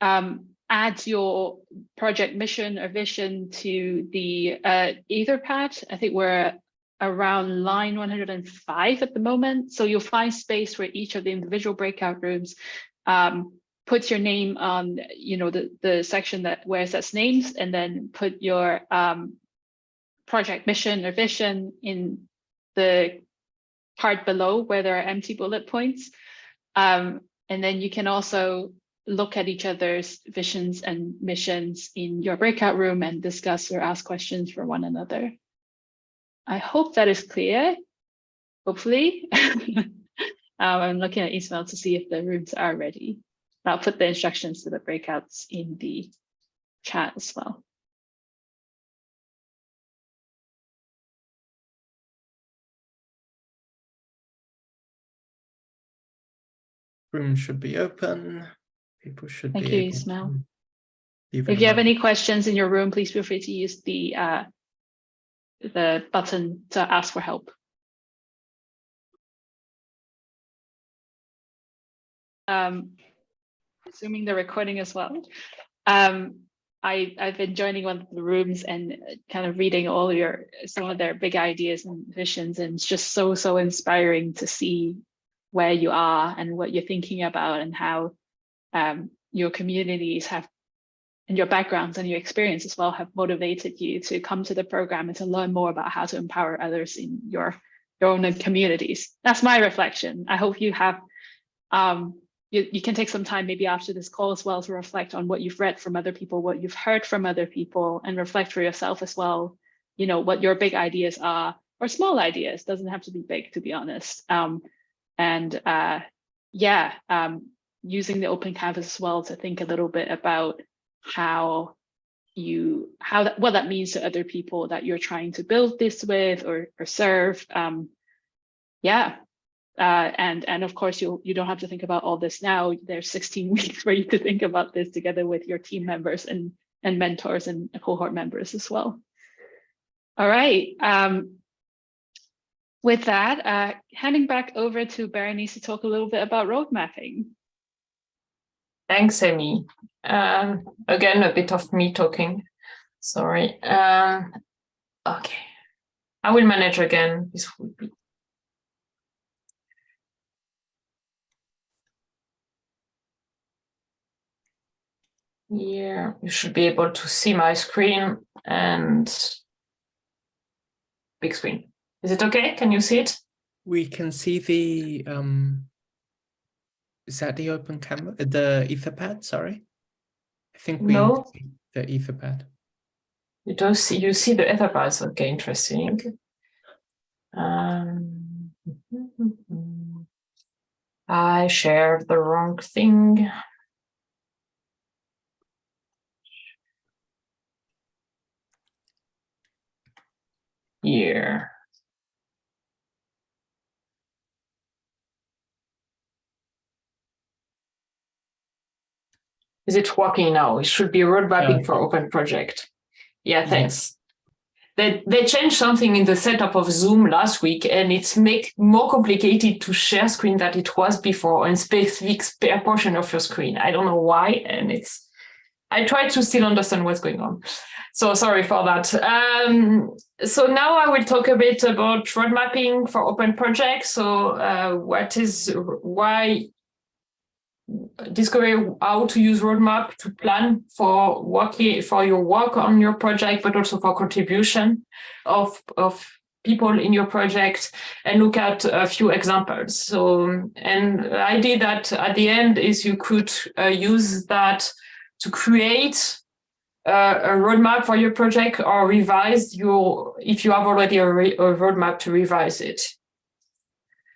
um, add your project mission or vision to the uh, Etherpad. I think we're around line 105 at the moment. So you'll find space where each of the individual breakout rooms um, puts your name on, you know, the, the section that where it says names and then put your um, project mission or vision in the part below where there are empty bullet points. Um, and then you can also look at each other's visions and missions in your breakout room and discuss or ask questions for one another. I hope that is clear. hopefully. um, I'm looking at Ismail to see if the rooms are ready. I'll put the instructions to the breakouts in the chat as well. Room should be open. People should Thank be you, Ismail. If you have any questions in your room, please feel free to use the uh, the button to ask for help. Um, assuming the recording as well. Um, I, I've been joining one of the rooms and kind of reading all your some of their big ideas and visions, and it's just so so inspiring to see where you are and what you're thinking about and how um, your communities have and your backgrounds and your experience as well have motivated you to come to the program and to learn more about how to empower others in your your own communities. That's my reflection. I hope you have um, you, you can take some time maybe after this call as well to reflect on what you've read from other people, what you've heard from other people, and reflect for yourself as well, you know, what your big ideas are, or small ideas, doesn't have to be big, to be honest. Um, and uh, yeah, um, using the open canvas as well to think a little bit about how you how that what that means to other people that you're trying to build this with or or serve um yeah. Uh and and of course you you don't have to think about all this now. There's 16 weeks for you to think about this together with your team members and and mentors and cohort members as well. All right um with that uh handing back over to berenice to talk a little bit about road mapping Thanks, Emmy. Um, again, a bit of me talking. Sorry. Um, okay. I will manage again. This will be. Here, you should be able to see my screen and big screen. Is it okay? Can you see it? We can see the um is that the open camera the etherpad sorry I think we No. see the etherpad You don't see, you see the etherpads. Okay, interesting. Um, I shared the wrong thing. Here. Is it working now? It should be road mapping Yeah. for open project. Yeah, thanks. They, they changed something in the setup of Zoom last week and it's make more complicated to share screen than it was before on specific spare portion of your screen. I don't know why. And it's, I try to still understand what's going on. So sorry for that. Um, so now I will talk a bit about road mapping for open projects. So uh, what is, why discover how to use roadmap to plan for working for your work on your project, but also for contribution of of people in your project and look at a few examples. So, and the idea that at the end is you could uh, use that to create uh, a roadmap for your project or revise your, if you have already a, a roadmap to revise it.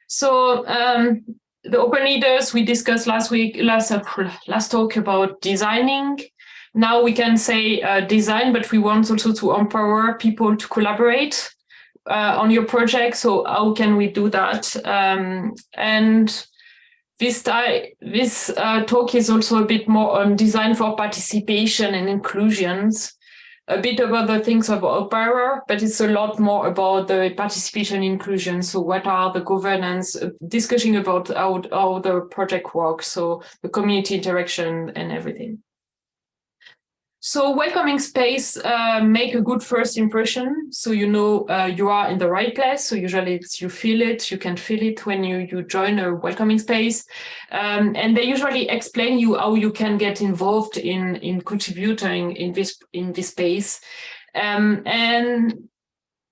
So um, the open leaders we discussed last week, last uh, last talk about designing. Now we can say uh, design, but we want also to empower people to collaborate uh, on your project. So how can we do that? Um, and this this uh, talk is also a bit more on design for participation and inclusions a bit about the things about OPERA, but it's a lot more about the participation inclusion. So what are the governance, uh, discussing about how, how the project works, so the community interaction and everything. So welcoming space uh, make a good first impression. So you know uh, you are in the right place. So usually you feel it, you can feel it when you, you join a welcoming space. Um, and they usually explain you how you can get involved in, in contributing in this, in this space. Um, and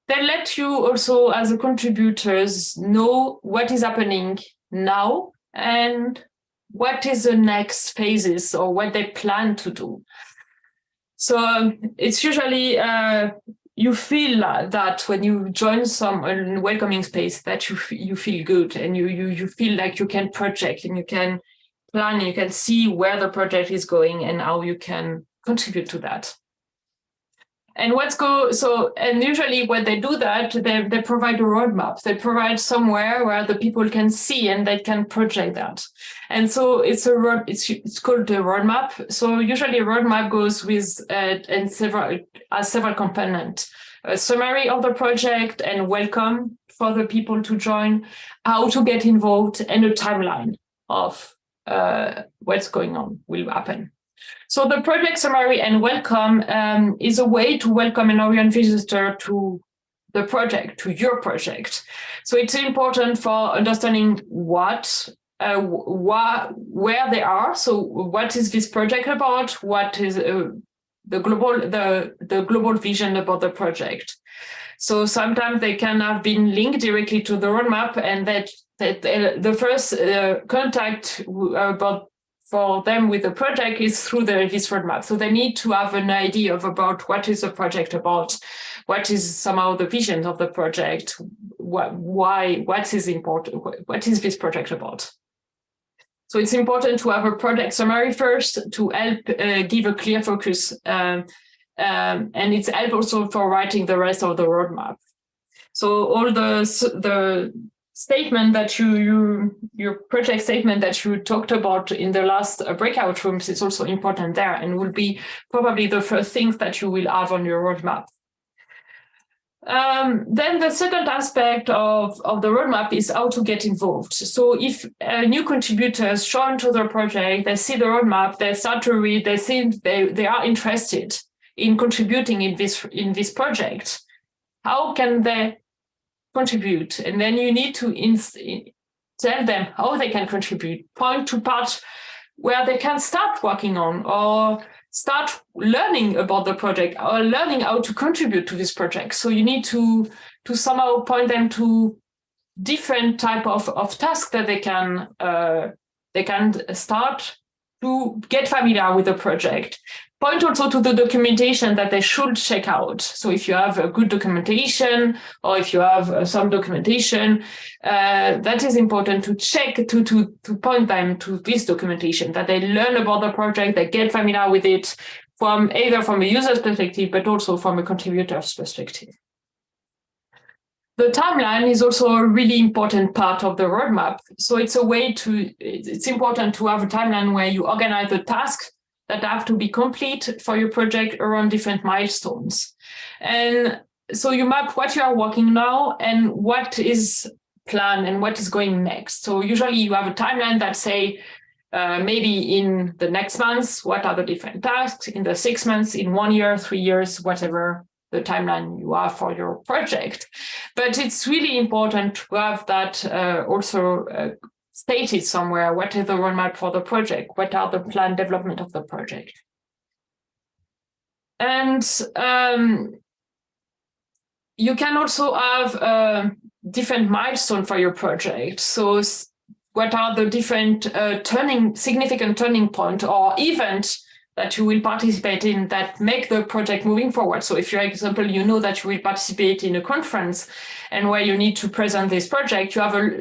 they let you also as a contributors know what is happening now and what is the next phases or what they plan to do. So um, it's usually uh, you feel that when you join some welcoming space that you you feel good and you you you feel like you can project and you can plan and you can see where the project is going and how you can contribute to that. And what's go so and usually when they do that, they, they provide a roadmap. They provide somewhere where the people can see and they can project that. And so it's a road, it's it's called a roadmap. So usually a roadmap goes with uh, and several as several components. A summary of the project and welcome for the people to join, how to get involved, and a timeline of uh, what's going on will happen. So the project summary and welcome um, is a way to welcome an Orion visitor to the project, to your project. So it's important for understanding what, uh, wh where they are. So what is this project about? What is uh, the global the the global vision about the project? So sometimes they can have been linked directly to the roadmap, and that that uh, the first uh, contact about for them with the project is through the this roadmap. So they need to have an idea of about what is the project about, what is somehow the vision of the project, what, why, what is important, what is this project about. So it's important to have a project summary first to help uh, give a clear focus. Um, um, and it's help also for writing the rest of the roadmap. So all the, the statement that you, you your project statement that you talked about in the last uh, breakout rooms is also important there and will be probably the first things that you will have on your roadmap. Um, then the second aspect of, of the roadmap is how to get involved. So if uh, new contributors join to the project, they see the roadmap, they start to read, they think they, they are interested in contributing in this in this project. How can they contribute. And then you need to tell them how they can contribute, point to parts where they can start working on or start learning about the project or learning how to contribute to this project. So you need to, to somehow point them to different type of, of tasks that they can uh, they can start to get familiar with the project point also to the documentation that they should check out. So if you have a good documentation or if you have uh, some documentation, uh, that is important to check to, to, to point them to this documentation, that they learn about the project, they get familiar with it from either from a user's perspective, but also from a contributor's perspective. The timeline is also a really important part of the roadmap. So it's a way to, it's important to have a timeline where you organize the tasks that have to be complete for your project around different milestones. And so you map what you are working now and what is planned and what is going next. So usually you have a timeline that say, uh, maybe in the next months, what are the different tasks, in the six months, in one year, three years, whatever the timeline you have for your project. But it's really important to have that uh, also uh, stated somewhere what is the roadmap for the project, what are the planned development of the project. And um, you can also have a different milestone for your project. So what are the different uh, turning, significant turning point or event that you will participate in that make the project moving forward. So if, for example, you know that you will participate in a conference and where you need to present this project, you have a,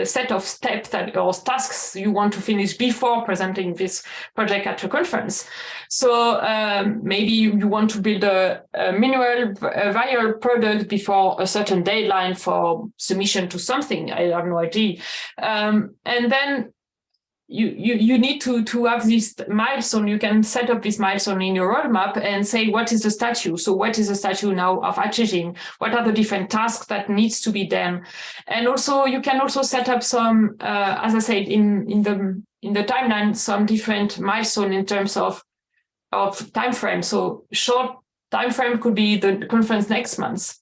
a set of steps that or tasks you want to finish before presenting this project at a conference. So um, maybe you want to build a, a a viral product before a certain deadline for submission to something. I have no idea. Um, and then you, you, you need to, to have this milestone. You can set up this milestone in your roadmap and say, what is the statue? So what is the statue now of achieving? What are the different tasks that needs to be done? And also you can also set up some, uh, as I said, in, in the in the timeline, some different milestone in terms of, of time frame. So short time frame could be the conference next month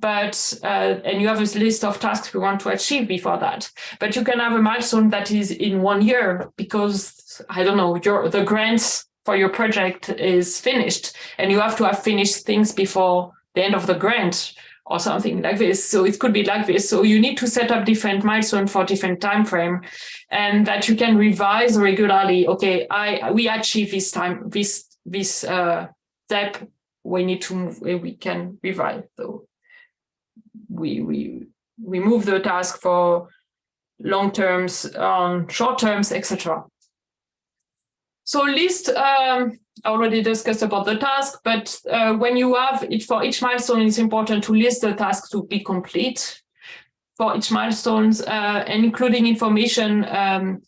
but uh, and you have a list of tasks we want to achieve before that. But you can have a milestone that is in one year because I don't know your the grants for your project is finished and you have to have finished things before the end of the grant or something like this. So it could be like this. So you need to set up different milestones for different time frame and that you can revise regularly. Okay, I we achieve this time, this this uh, step we need to move, we can revise. So we we we move the task for long terms on short terms, etc. So list, um, already discussed about the task, but uh, when you have it for each milestone, it's important to list the task to be complete for each milestones, uh, including information um,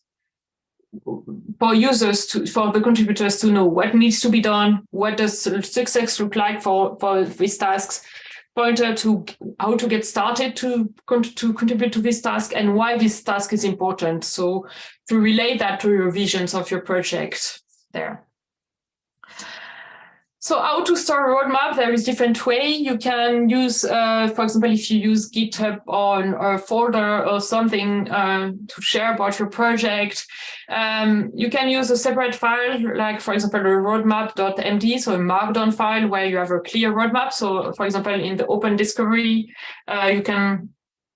for users to for the contributors to know what needs to be done, what does success look like for for these tasks, pointer to how to get started to to contribute to this task and why this task is important. So to relate that to your visions of your project there. So how to store a roadmap? There is different way. You can use, uh, for example, if you use GitHub on a folder or something uh, to share about your project, um, you can use a separate file, like for example, a roadmap.md, so a markdown file where you have a clear roadmap. So for example, in the open discovery, uh, you can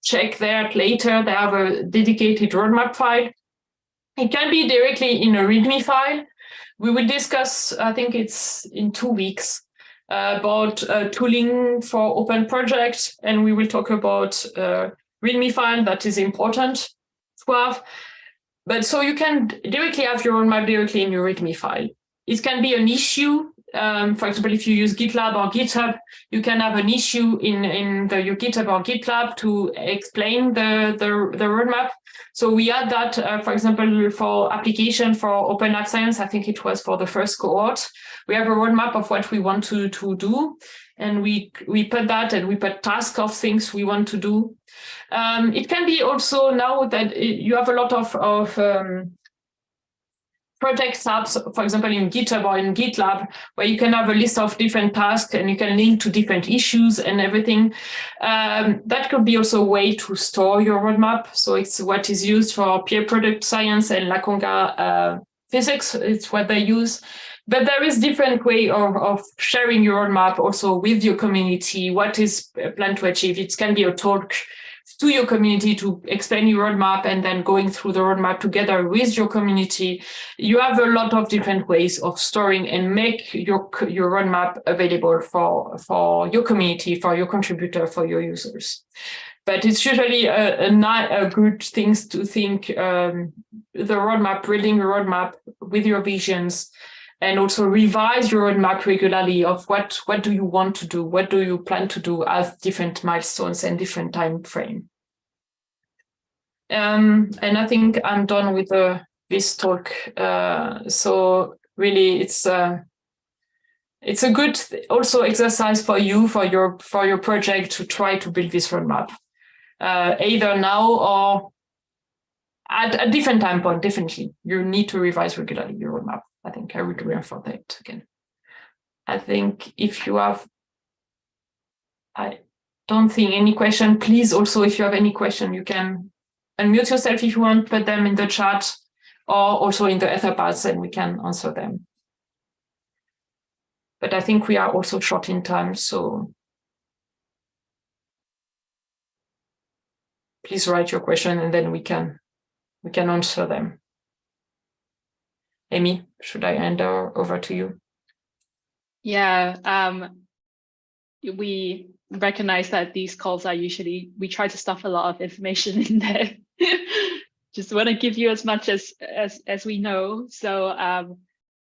check that later. They have a dedicated roadmap file. It can be directly in a README file. We will discuss, I think it's in two weeks, uh, about uh, tooling for open projects, and we will talk about uh, README file that is important to have. But so you can directly have your roadmap directly in your README file. It can be an issue. Um, for example, if you use GitLab or GitHub, you can have an issue in, in the, your GitHub or GitLab to explain the, the, the roadmap. So we had that, uh, for example, for application for Open Life Science, I think it was for the first cohort. We have a roadmap of what we want to, to do. And we, we put that and we put task of things we want to do. Um, it can be also now that you have a lot of, of um, project tabs, for example, in GitHub or in GitLab, where you can have a list of different tasks and you can link to different issues and everything. Um, that could be also a way to store your roadmap. So it's what is used for peer product science and Lakonga uh, physics. It's what they use. But there is different way of, of sharing your roadmap also with your community. What is planned to achieve? It can be a talk to your community to explain your roadmap and then going through the roadmap together with your community. You have a lot of different ways of storing and make your, your roadmap available for, for your community, for your contributor, for your users. But it's usually a, a, a good thing to think um, the roadmap, building a roadmap with your visions, and also revise your roadmap regularly of what what do you want to do? What do you plan to do as different milestones and different time frame? Um, and i think i'm done with the this talk. Uh, so really it's uh, it's a good also exercise for you for your for your project to try to build this roadmap. Uh, either now or at a different time point definitely. You need to revise regularly your roadmap I think I would reinforce that again. I think if you have, I don't think any question, please also, if you have any question, you can unmute yourself if you want, put them in the chat or also in the Etherpads and we can answer them. But I think we are also short in time, so please write your question and then we can we can answer them. Emmy, should I hand over to you? Yeah, um, we recognize that these calls are usually, we try to stuff a lot of information in there. Just want to give you as much as, as, as we know. So um,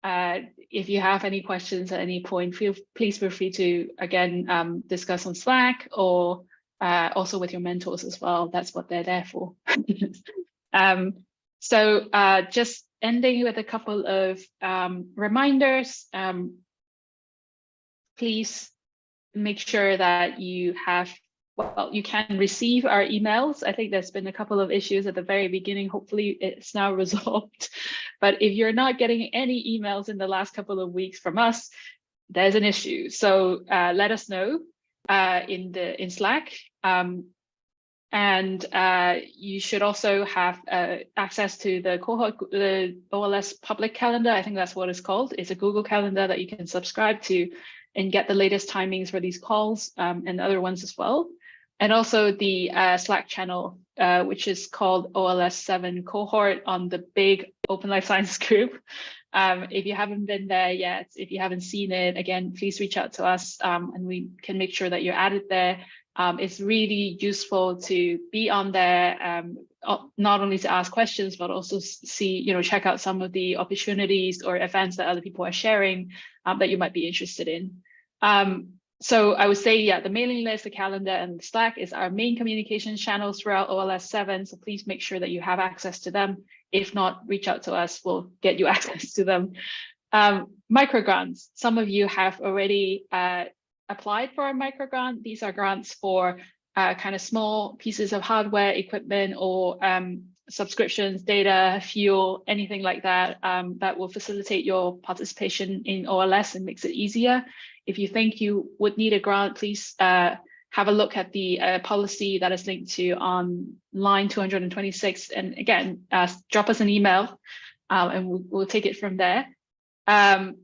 uh, if you have any questions at any point, feel please feel free to, again, um, discuss on Slack or uh, also with your mentors as well. That's what they're there for. um, so uh, just ending with a couple of um, reminders. Um, please make sure that you have, well, you can receive our emails. I think there's been a couple of issues at the very beginning. Hopefully it's now resolved. But if you're not getting any emails in the last couple of weeks from us, there's an issue. So uh, let us know uh, in the in Slack. Um, and uh, you should also have uh, access to the cohort, the OLS public calendar. I think that's what it's called. It's a Google calendar that you can subscribe to and get the latest timings for these calls um, and other ones as well. And also the uh, Slack channel, uh, which is called OLS 7 cohort on the big Open Life Sciences group. Um, if you haven't been there yet, if you haven't seen it, again, please reach out to us um, and we can make sure that you're added there. Um, it's really useful to be on there, um, not only to ask questions, but also see, you know, check out some of the opportunities or events that other people are sharing um, that you might be interested in. Um, so I would say, yeah, the mailing list, the calendar, and Slack is our main communication channels throughout OLS 7. So please make sure that you have access to them. If not, reach out to us. We'll get you access to them. Um, microgrants. Some of you have already uh, applied for a microgrant. These are grants for uh, kind of small pieces of hardware, equipment, or um, subscriptions, data, fuel, anything like that, um, that will facilitate your participation in OLS and makes it easier. If you think you would need a grant, please uh, have a look at the uh, policy that is linked to on line 226. And again, uh, drop us an email um, and we'll, we'll, take it from there. Um,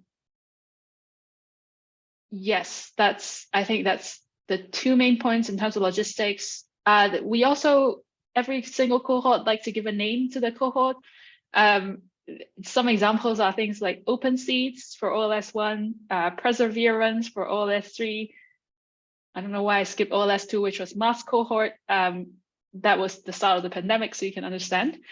yes, that's, I think that's the two main points in terms of logistics. Uh, we also, every single cohort like to give a name to the cohort. Um, some examples are things like Open Seeds for OLS1, uh, perseverance for OLS3. I don't know why I skipped OLS2, which was mass cohort. Um, that was the start of the pandemic, so you can understand.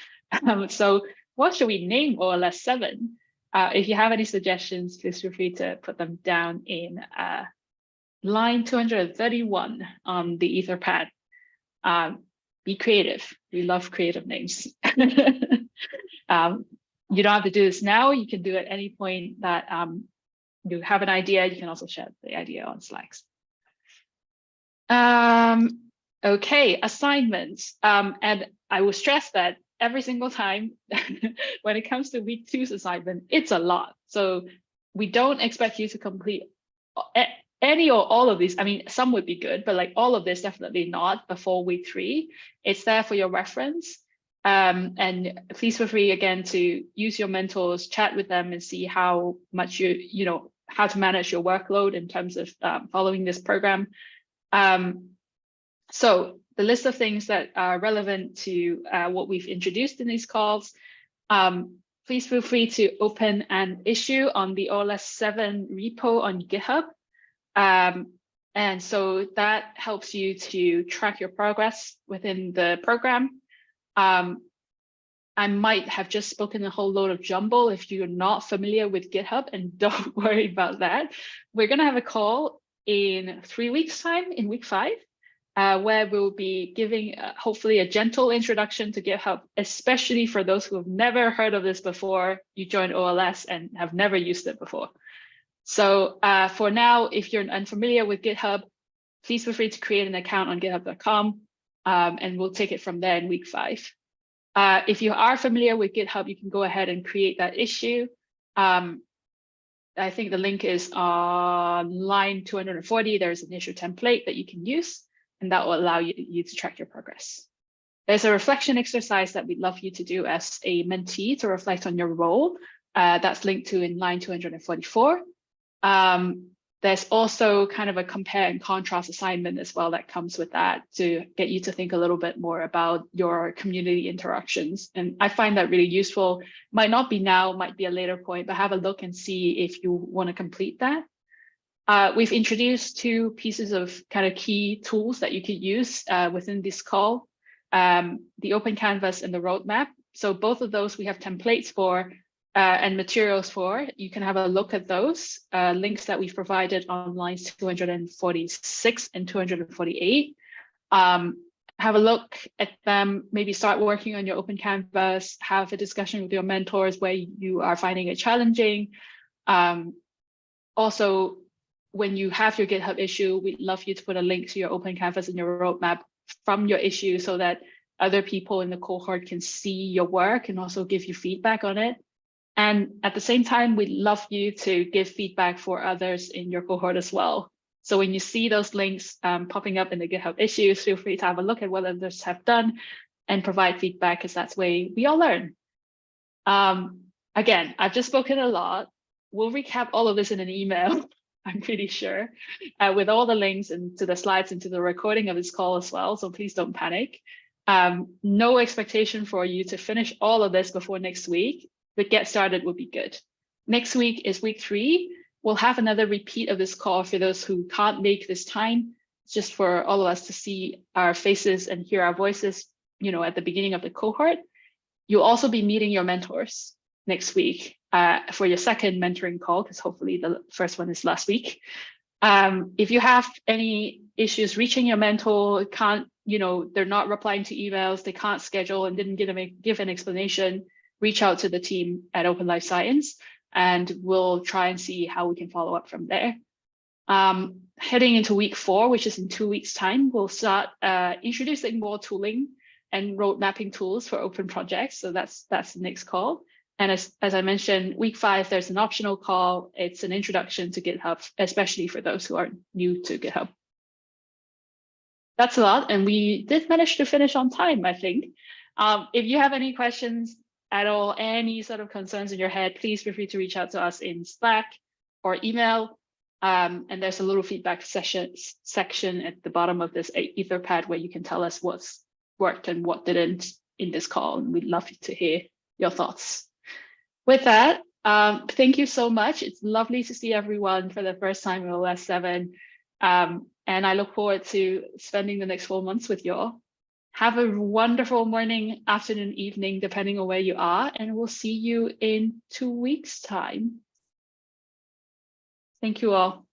Um, so what should we name OLS7? Uh, if you have any suggestions, please feel free to put them down in uh, line 231 on the Etherpad. Um, be creative. We love creative names. um, you don't have to do this now. You can do it at any point that um, you have an idea. You can also share the idea on Slacks. Um, okay, assignments. Um, and I will stress that every single time when it comes to week two's assignment, it's a lot. So we don't expect you to complete any or all of these. I mean, some would be good, but like all of this, definitely not before week three. It's there for your reference. Um, and please feel free again to use your mentors, chat with them and see how much you, you know, how to manage your workload in terms of um, following this program. Um, so the list of things that are relevant to uh, what we've introduced in these calls, um, please feel free to open an issue on the OLS7 repo on GitHub. Um, and so that helps you to track your progress within the program. Um, I might have just spoken a whole load of jumble if you're not familiar with GitHub and don't worry about that. We're going to have a call in three weeks time in week five, uh, where we'll be giving uh, hopefully a gentle introduction to GitHub, especially for those who have never heard of this before you joined OLS and have never used it before. So uh, for now, if you're unfamiliar with GitHub, please feel free to create an account on github.com um, and we'll take it from there in week five. Uh, if you are familiar with GitHub, you can go ahead and create that issue. Um, I think the link is on line 240. There's an issue template that you can use, and that will allow you, you to track your progress. There's a reflection exercise that we'd love you to do as a mentee to reflect on your role. Uh, that's linked to in line 244. Um, there's also kind of a compare and contrast assignment as well that comes with that to get you to think a little bit more about your community interactions. And I find that really useful. Might not be now, might be a later point, but have a look and see if you want to complete that. Uh, we've introduced two pieces of kind of key tools that you could use uh, within this call, um, the Open Canvas and the roadmap. So both of those we have templates for uh, and materials for. You can have a look at those uh, links that we've provided on lines 246 and 248. Um, have a look at them, maybe start working on your open canvas, have a discussion with your mentors where you are finding it challenging. Um, also, when you have your GitHub issue, we'd love you to put a link to your open canvas and your roadmap from your issue so that other people in the cohort can see your work and also give you feedback on it. And at the same time, we'd love you to give feedback for others in your cohort as well. So when you see those links um, popping up in the GitHub issues, feel free to have a look at what others have done and provide feedback because that's way we all learn. Um, again, I've just spoken a lot. We'll recap all of this in an email, I'm pretty sure, uh, with all the links and to the slides and to the recording of this call as well. So please don't panic. Um, no expectation for you to finish all of this before next week but get started would be good. Next week is week three. We'll have another repeat of this call for those who can't make this time, just for all of us to see our faces and hear our voices, you know, at the beginning of the cohort. You'll also be meeting your mentors next week uh, for your second mentoring call, because hopefully the first one is last week. Um, if you have any issues reaching your mentor, can't, you know, they're not replying to emails, they can't schedule and didn't give, them a, give an explanation, reach out to the team at Open Life Science and we'll try and see how we can follow up from there. Um, heading into week four, which is in two weeks time, we'll start uh, introducing more tooling and road mapping tools for open projects. So that's that's the next call. And as, as I mentioned, week five, there's an optional call. It's an introduction to GitHub, especially for those who are new to GitHub. That's a lot. And we did manage to finish on time, I think. Um, if you have any questions at all, any sort of concerns in your head, please feel free to reach out to us in Slack or email. Um, and there's a little feedback session section at the bottom of this Etherpad where you can tell us what's worked and what didn't in this call. And we'd love to hear your thoughts. With that, um, thank you so much. It's lovely to see everyone for the first time in OS 7. Um, and I look forward to spending the next four months with you all. Have a wonderful morning, afternoon, evening, depending on where you are, and we'll see you in two weeks' time. Thank you all.